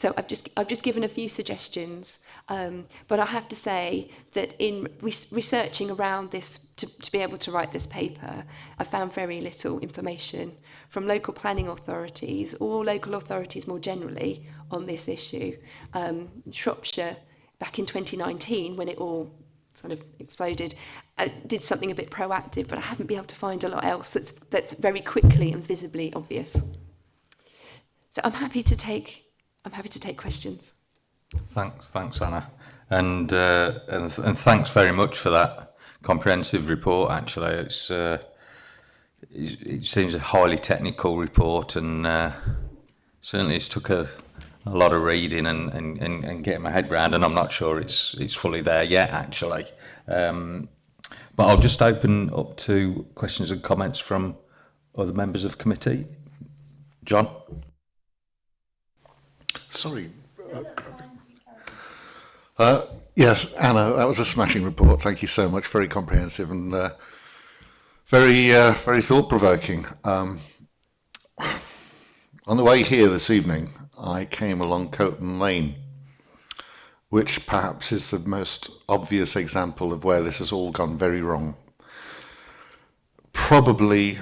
So I've just, I've just given a few suggestions, um, but I have to say that in re researching around this, to, to be able to write this paper, I found very little information from local planning authorities or local authorities more generally on this issue. Um, Shropshire, back in 2019, when it all sort of exploded, uh, did something a bit proactive, but I haven't been able to find a lot else that's, that's very quickly and visibly obvious. So I'm happy to take I'm happy to take questions. Thanks, thanks, Anna, and uh, and, and thanks very much for that comprehensive report. Actually, it's uh, it, seems a highly technical report, and uh, certainly it's took a a lot of reading and, and, and, and getting my head around, and I'm not sure it's it's fully there yet, actually. Um, but I'll just open up to questions and comments from other members of committee. John? Sorry. Uh, uh, yes, Anna, that was a smashing report. Thank you so much. Very comprehensive and uh, very, uh, very thought-provoking. Um, on the way here this evening, I came along Coton Lane, which perhaps is the most obvious example of where this has all gone very wrong. Probably,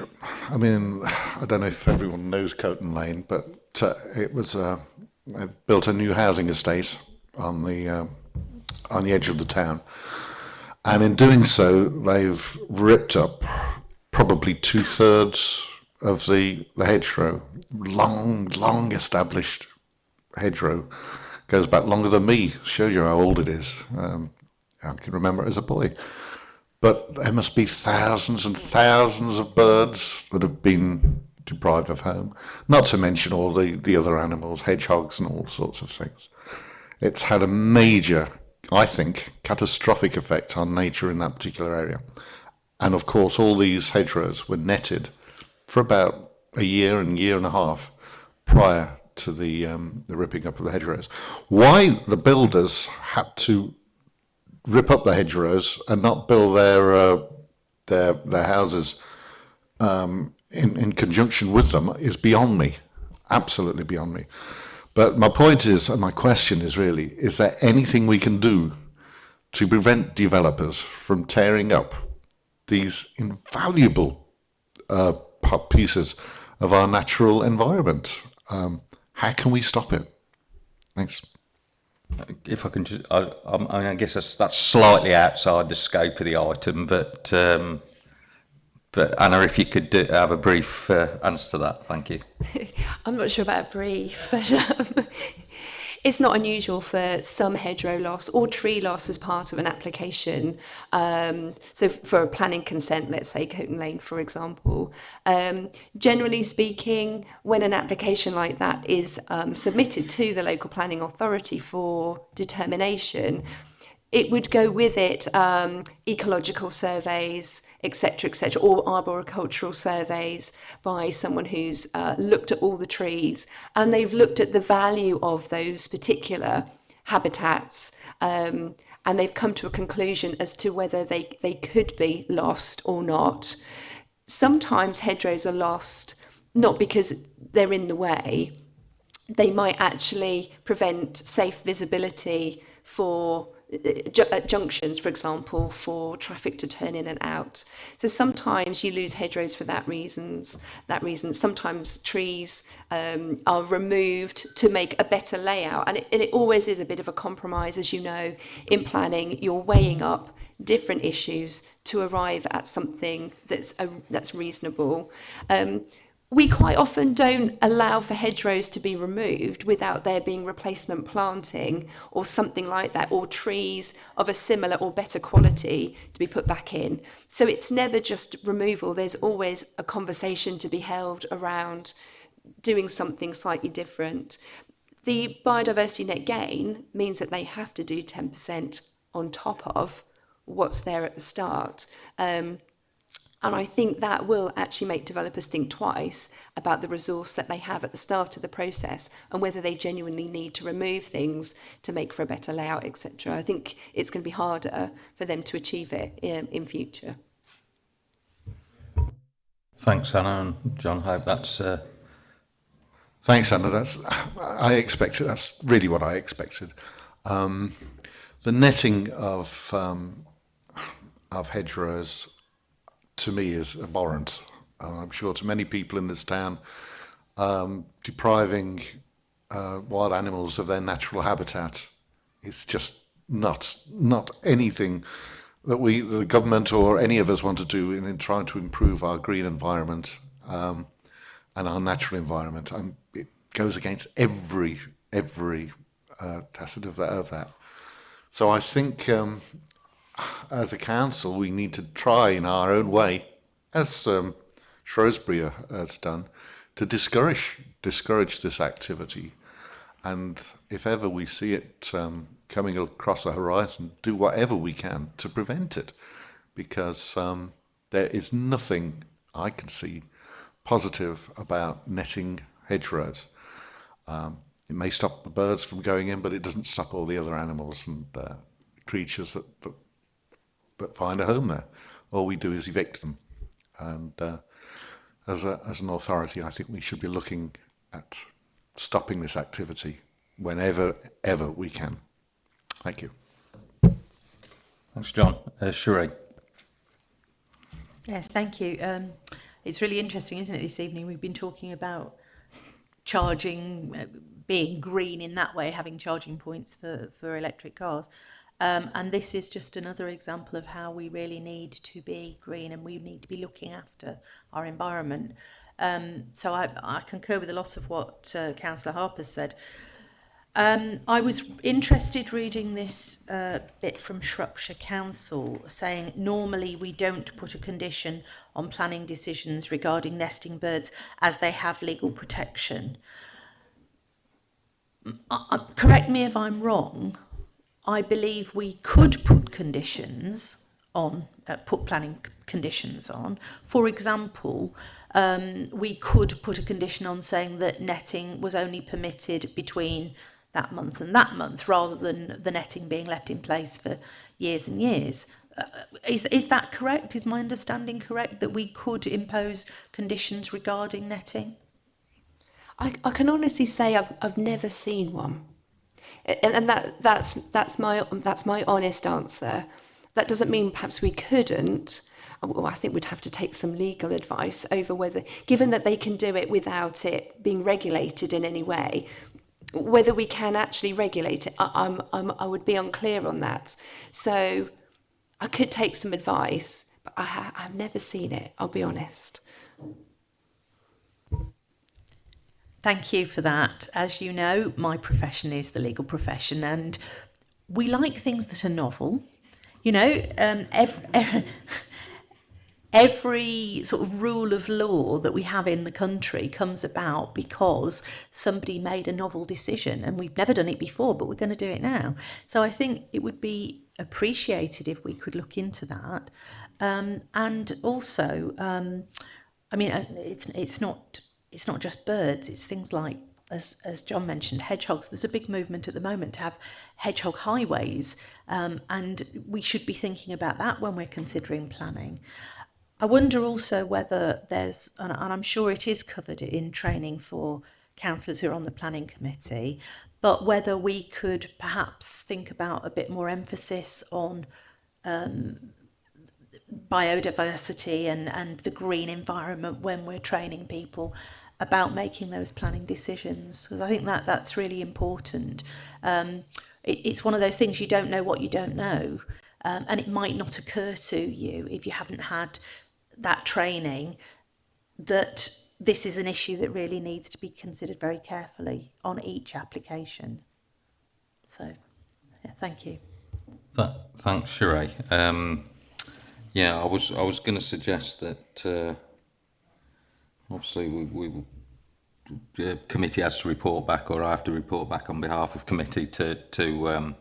I mean, I don't know if everyone knows Coton Lane, but uh, it was uh, built a new housing estate on the uh, on the edge of the town, and in doing so, they've ripped up probably two thirds of the, the hedgerow, long, long established hedgerow, goes back longer than me, shows you how old it is. Um, I can remember it as a boy. But there must be thousands and thousands of birds that have been deprived of home, not to mention all the, the other animals, hedgehogs and all sorts of things. It's had a major, I think, catastrophic effect on nature in that particular area. And of course, all these hedgerows were netted for about a year and year and a half prior to the um, the ripping up of the hedgerows. Why the builders had to rip up the hedgerows and not build their uh, their their houses um, in in conjunction with them is beyond me, absolutely beyond me. But my point is, and my question is really, is there anything we can do to prevent developers from tearing up these invaluable uh, pieces of our natural environment. Um, how can we stop it? Thanks. If I can just, I, I, mean, I guess that's, that's slightly outside the scope of the item, but um, but Anna, if you could do, have a brief uh, answer to that, thank you. I'm not sure about a brief, but um, It's not unusual for some hedgerow loss or tree loss as part of an application. Um, so for a planning consent, let's say Coton Lane, for example. Um, generally speaking, when an application like that is um, submitted to the local planning authority for determination, it would go with it um, ecological surveys, etc., etc., or arboricultural surveys by someone who's uh, looked at all the trees and they've looked at the value of those particular habitats um, and they've come to a conclusion as to whether they, they could be lost or not. Sometimes hedgerows are lost not because they're in the way, they might actually prevent safe visibility for at junctions, for example, for traffic to turn in and out. So sometimes you lose hedgerows for that reasons. That reason, sometimes trees um, are removed to make a better layout, and it, and it always is a bit of a compromise, as you know, in planning. You're weighing up different issues to arrive at something that's a, that's reasonable. Um, we quite often don't allow for hedgerows to be removed without there being replacement planting or something like that, or trees of a similar or better quality to be put back in. So it's never just removal, there's always a conversation to be held around doing something slightly different. The biodiversity net gain means that they have to do 10% on top of what's there at the start. Um, and I think that will actually make developers think twice about the resource that they have at the start of the process and whether they genuinely need to remove things to make for a better layout, etc. I think it's going to be harder for them to achieve it in, in future. Thanks, Anna and John. I Hope that's. Uh... Thanks, Anna. That's I expected. That's really what I expected. Um, the netting of um, of hedgerows to me is abhorrent. Uh, I'm sure to many people in this town, um, depriving uh, wild animals of their natural habitat is just not not anything that we, the government or any of us want to do in, in trying to improve our green environment um, and our natural environment. It goes against every every uh, tacit of that, of that. So I think um, as a council, we need to try in our own way, as um, Shrewsbury has done, to discourage discourage this activity. And if ever we see it um, coming across the horizon, do whatever we can to prevent it, because um, there is nothing I can see positive about netting hedgerows. Um, it may stop the birds from going in, but it doesn't stop all the other animals and uh, creatures that, that that find a home there. All we do is evict them. And uh, as, a, as an authority, I think we should be looking at stopping this activity whenever, ever we can. Thank you. Thanks, John. Uh, Sheree. Yes, thank you. Um, it's really interesting, isn't it, this evening? We've been talking about charging, uh, being green in that way, having charging points for, for electric cars. Um, and this is just another example of how we really need to be green and we need to be looking after our environment. Um, so I, I concur with a lot of what uh, Councillor Harper said. Um, I was interested reading this uh, bit from Shropshire Council saying normally we don't put a condition on planning decisions regarding nesting birds as they have legal protection. Uh, correct me if I'm wrong, I believe we could put conditions on, uh, put planning conditions on. For example, um, we could put a condition on saying that netting was only permitted between that month and that month, rather than the netting being left in place for years and years. Uh, is, is that correct? Is my understanding correct that we could impose conditions regarding netting? I, I can honestly say I've, I've never seen one. And, and that that's that's my that's my honest answer. That doesn't mean perhaps we couldn't. Well, I think we'd have to take some legal advice over whether, given that they can do it without it being regulated in any way, whether we can actually regulate it. I, I'm, I'm, I would be unclear on that. So I could take some advice, but I I've never seen it, I'll be honest. Thank you for that. As you know, my profession is the legal profession, and we like things that are novel. You know, um, every, every sort of rule of law that we have in the country comes about because somebody made a novel decision, and we've never done it before, but we're going to do it now. So I think it would be appreciated if we could look into that, um, and also, um, I mean, uh, it's it's not it's not just birds, it's things like, as, as John mentioned, hedgehogs. There's a big movement at the moment to have hedgehog highways, um, and we should be thinking about that when we're considering planning. I wonder also whether there's, and, I'm sure it is covered in training for councillors who are on the planning committee, but whether we could perhaps think about a bit more emphasis on um, biodiversity and, and the green environment when we're training people about making those planning decisions because I think that that's really important. Um, it, it's one of those things you don't know what you don't know um, and it might not occur to you if you haven't had that training that this is an issue that really needs to be considered very carefully on each application. So, yeah, thank you. Th thanks, Sheree. Um, yeah, I was I was going to suggest that uh, obviously we, we the committee has to report back, or I have to report back on behalf of committee to to um,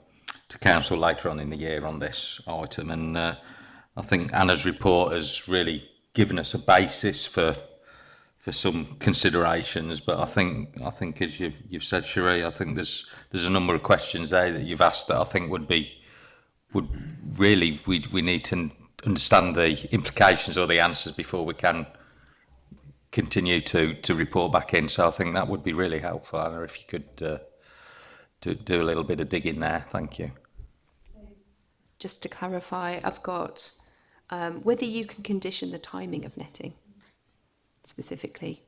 to council later on in the year on this item, and uh, I think Anna's report has really given us a basis for for some considerations. But I think I think as you've you've said, Sheree, I think there's there's a number of questions there that you've asked that I think would be would really we we need to understand the implications or the answers before we can continue to to report back in. So I think that would be really helpful, Anna, if you could uh, do, do a little bit of digging there. Thank you. Just to clarify, I've got um, whether you can condition the timing of netting specifically.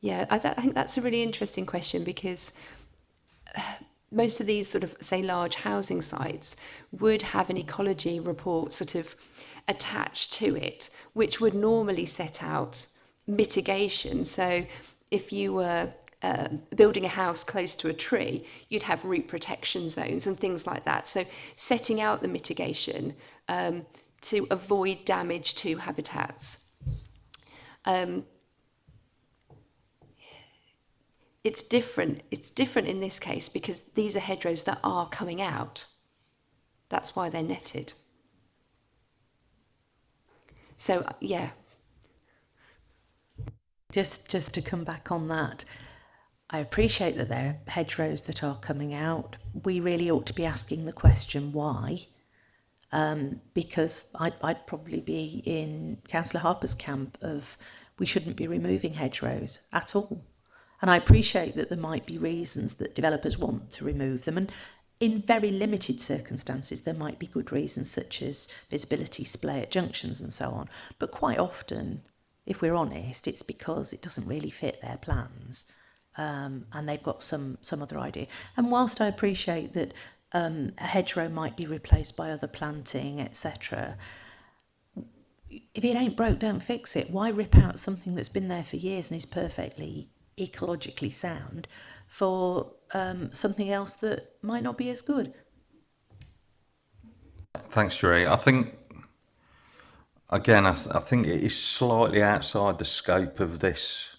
Yeah, I, th I think that's a really interesting question because uh, most of these sort of, say, large housing sites would have an ecology report sort of attached to it, which would normally set out mitigation. So if you were uh, building a house close to a tree, you'd have root protection zones and things like that. So setting out the mitigation um, to avoid damage to habitats. Um, it's different. It's different in this case because these are hedgerows that are coming out. That's why they're netted. So, yeah. Just, just to come back on that, I appreciate that there are hedgerows that are coming out. We really ought to be asking the question why, um, because I'd, I'd probably be in Councillor Harper's camp of we shouldn't be removing hedgerows at all. And I appreciate that there might be reasons that developers want to remove them. And in very limited circumstances, there might be good reasons such as visibility, splay at junctions and so on. But quite often, if we're honest, it's because it doesn't really fit their plans. Um, and they've got some, some other idea. And whilst I appreciate that um, a hedgerow might be replaced by other planting, etc., if it ain't broke, don't fix it. Why rip out something that's been there for years and is perfectly ecologically sound for um, something else that might not be as good. Thanks, Sheree. I think, again, I, th I think it is slightly outside the scope of this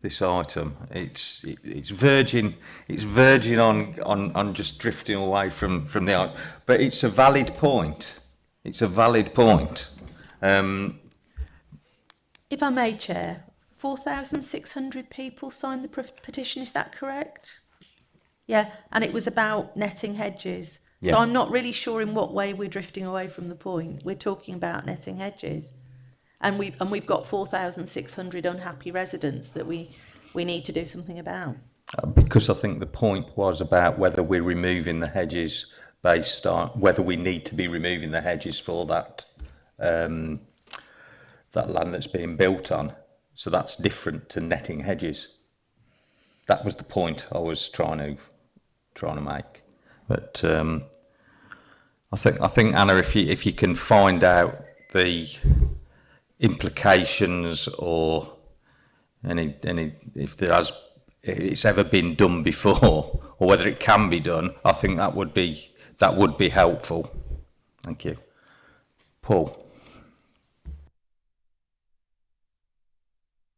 this item. It's it, it's verging it's verging on, on on just drifting away from from the art. but it's a valid point. It's a valid point. Um, if I may, Chair, 4,600 people signed the petition, is that correct? Yeah, and it was about netting hedges. Yeah. So I'm not really sure in what way we're drifting away from the point. We're talking about netting hedges. And we've, and we've got 4,600 unhappy residents that we, we need to do something about. Uh, because I think the point was about whether we're removing the hedges based on whether we need to be removing the hedges for that um, that land that's being built on. So that's different to netting hedges. That was the point I was trying to trying to make. But um, I think I think Anna, if you if you can find out the implications or any any if there has it's ever been done before or whether it can be done, I think that would be that would be helpful. Thank you. Paul.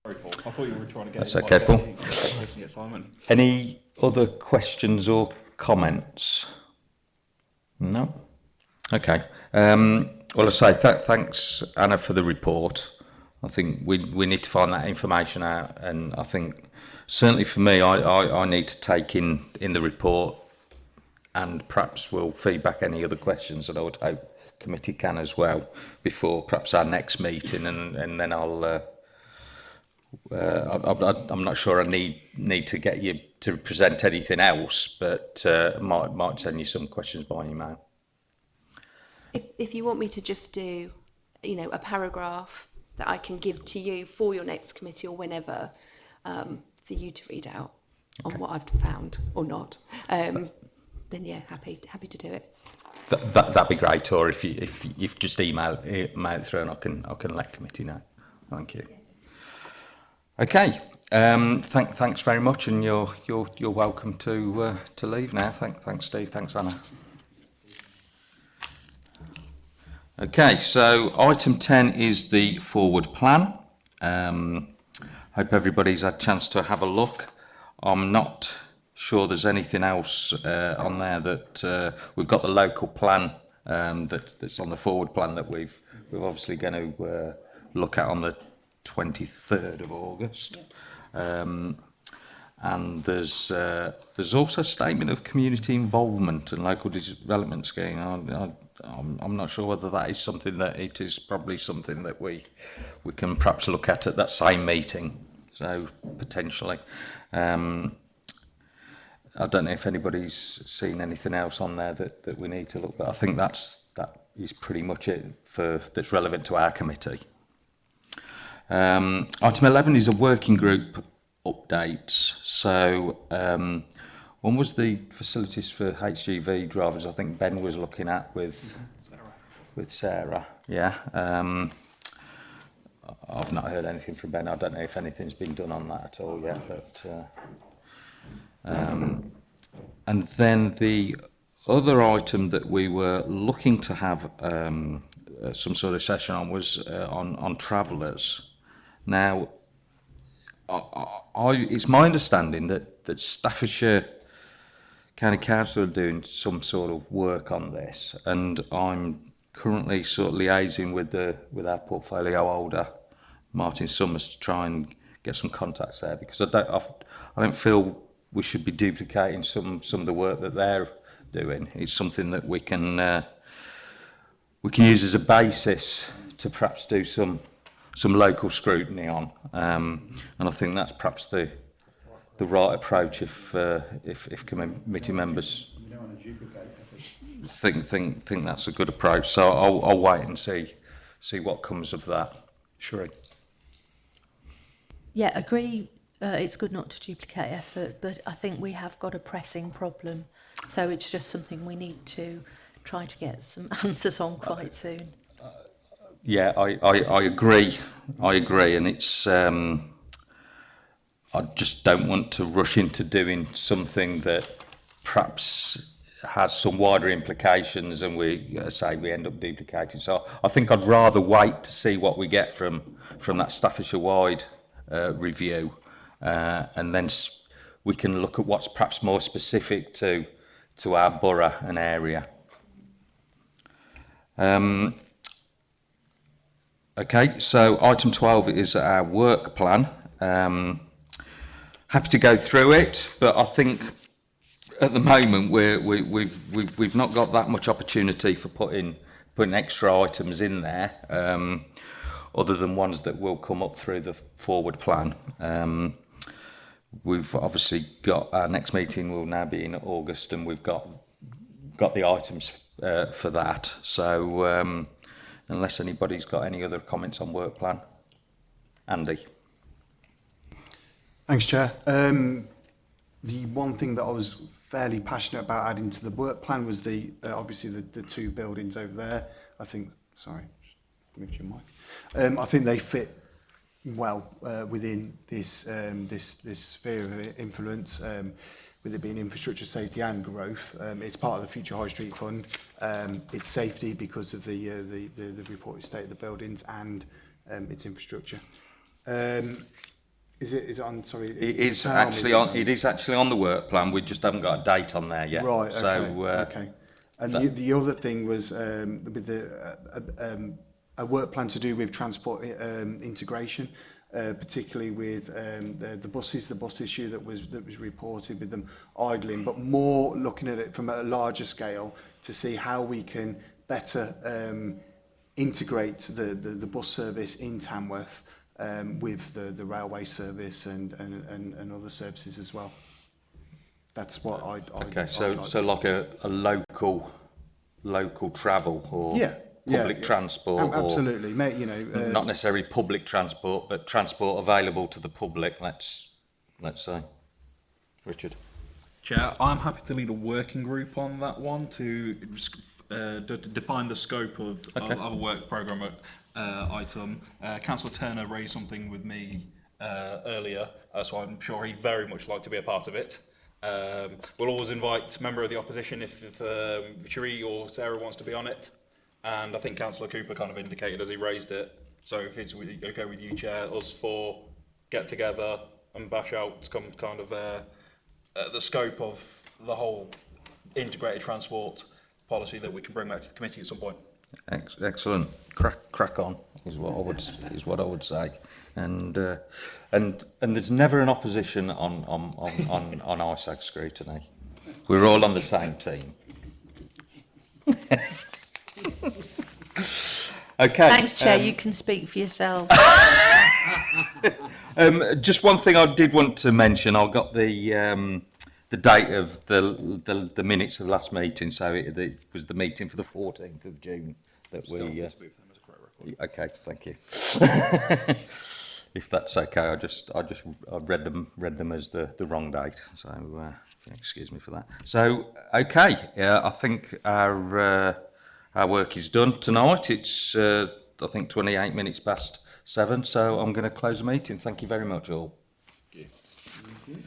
Sorry, Paul. I thought you were trying to get That's okay, Paul. Any other questions or comments? No? Okay. Um, well, I say th- thanks, Anna, for the report. I think we, we need to find that information out, and I think certainly for me, I, I, I need to take in, in the report and perhaps we'll feedback any other questions that I would hope committee can as well before perhaps our next meeting and, and then I'll uh, uh, I, I'm not sure I need need to get you to present anything else, but uh, might might send you some questions by email. If, if you want me to just do, you know, a paragraph that I can give to you for your next committee or whenever, um, for you to read out on what I've found or not, um, then yeah, happy happy to do it. Th- that that'd be great. Or if you if you just email email through, and I can I can let committee know. Thank you. Okay. Um, thank, thanks very much, and you're you're you're welcome to uh, to leave now. Thank, thanks, Steve. Thanks, Anna. Okay, so item 10 is the forward plan. Um, hope everybody's had a chance to have a look. I'm not sure there's anything else uh, on there that uh, we've got the local plan um, that, that's on the forward plan that we've we're obviously going to uh, look at on the 23rd of August. Um, and there's uh, there's also a statement of community involvement and local development scheme. I, I I'm, I'm not sure whether that is something that it is probably something that we we can perhaps look at at that same meeting. So potentially, um, I don't know if anybody's seen anything else on there that, that we need to look. But I think that's that is pretty much it for that's relevant to our committee. Um, item 11 is a working group updates. So um, one was the facilities for HGV drivers. I think Ben was looking at with Sarah. with Sarah. Yeah. Um, I've not heard anything from Ben. I don't know if anything's been done on that at all yet. But uh, um, and then the other item that we were looking to have um, uh, some sort of session on was uh, on on travellers. Now, I, I, it's my understanding that, that Staffordshire County Council are doing some sort of work on this, and I'm currently sort of liaising with the with our portfolio holder, Martin Summers, to try and get some contacts there because I don't I, I don't feel we should be duplicating some some of the work that they're doing. It's something that we can uh, we can use as a basis to perhaps do some some local scrutiny on, um, and I think that's perhaps the the right approach if uh, if, if committee members think think think that's a good approach. So I'll, I'll wait and see see what comes of that. sure Yeah, agree. Uh, it's good not to duplicate effort, but I think we have got a pressing problem. So it's just something we need to try to get some answers on quite soon. Uh, yeah, I, I, I agree. I agree. And it's, um, I just don't want to rush into doing something that perhaps has some wider implications, and we uh, say we end up duplicating. So I think I'd rather wait to see what we get from from that Staffordshire wide uh, review, uh, and then we can look at what's perhaps more specific to to our borough and area. Um, Okay, so item 12 is our work plan. Um, happy to go through it, but I think at the moment we're, we, we've, we've, we've not got that much opportunity for putting, putting extra items in there, um, other than ones that will come up through the forward plan. Um, we've obviously got our next meeting will now be in August, and we've got got the items uh, for that. So. Um, unless anybody's got any other comments on work plan. Andy. Thanks, Chair. Um, the one thing that I was fairly passionate about adding to the work plan was the uh, obviously the, the two buildings over there. I think, sorry, moved your mic. Um, I think they fit well uh, within this um, this this sphere of influence. Um, with it being infrastructure safety and growth. Um, it's part of the Future High Street Fund. Um, it's safety because of the, uh, the, the, the reported state of the buildings and um, its infrastructure. Um, Is it, is it on, sorry? It is actually on, it is actually on the work plan, we just haven't got a date on there yet. Right, okay, so, uh, okay. And the, the other thing was um, with the, uh, uh, um, a work plan to do with transport um, integration, uh, particularly with um, the, the buses, the bus issue that was that was reported with them idling, but more looking at it from a larger scale to see how we can better um, integrate the, the, the bus service in Tamworth um, with the, the railway service and, and, and, and other services as well. That's what I'd, I'd okay, I'd so, like so to- like a, a local, local travel or Yeah, yeah, public yeah. transport Ab- or absolutely, mate. You know, uh, not necessarily public transport, but transport available to the public, let's, let's say. Richard? Chair, I'm happy to lead a working group on that one to uh, define the scope of, Okay. of, of work programme uh, item. Uh, Councillor Turner raised something with me uh, earlier, uh, so I'm sure he'd very much like to be a part of it. Um, we'll always invite member of the opposition if, if um, Sheree or Sarah wants to be on it. And I think Councillor Cooper kind of indicated as he raised it. So if it's okay with you, Chair, us four get together and bash out some kind of uh, uh, the scope of the whole integrated transport policy that we can bring back to the committee at some point. Ex- excellent. Crack, crack on is what I would is what I would say, and uh, and and there's never an opposition on on on on, on ISAG scrutiny. We're all on the same team. okay. Thanks, Chair. um, you can speak for yourself. Um, just one thing I did want to mention. I got the um, the date of the, the the minutes of last meeting, so it, it was the meeting for the 14th of June that we. Uh, okay, thank you. if that's okay, I just I just I read them read them as the the wrong date, so uh, excuse me for that. So okay, yeah, I think our uh, our work is done tonight. It's uh, I think 28 minutes past seven, so I'm going to close the meeting. Thank you very much all. Thank you.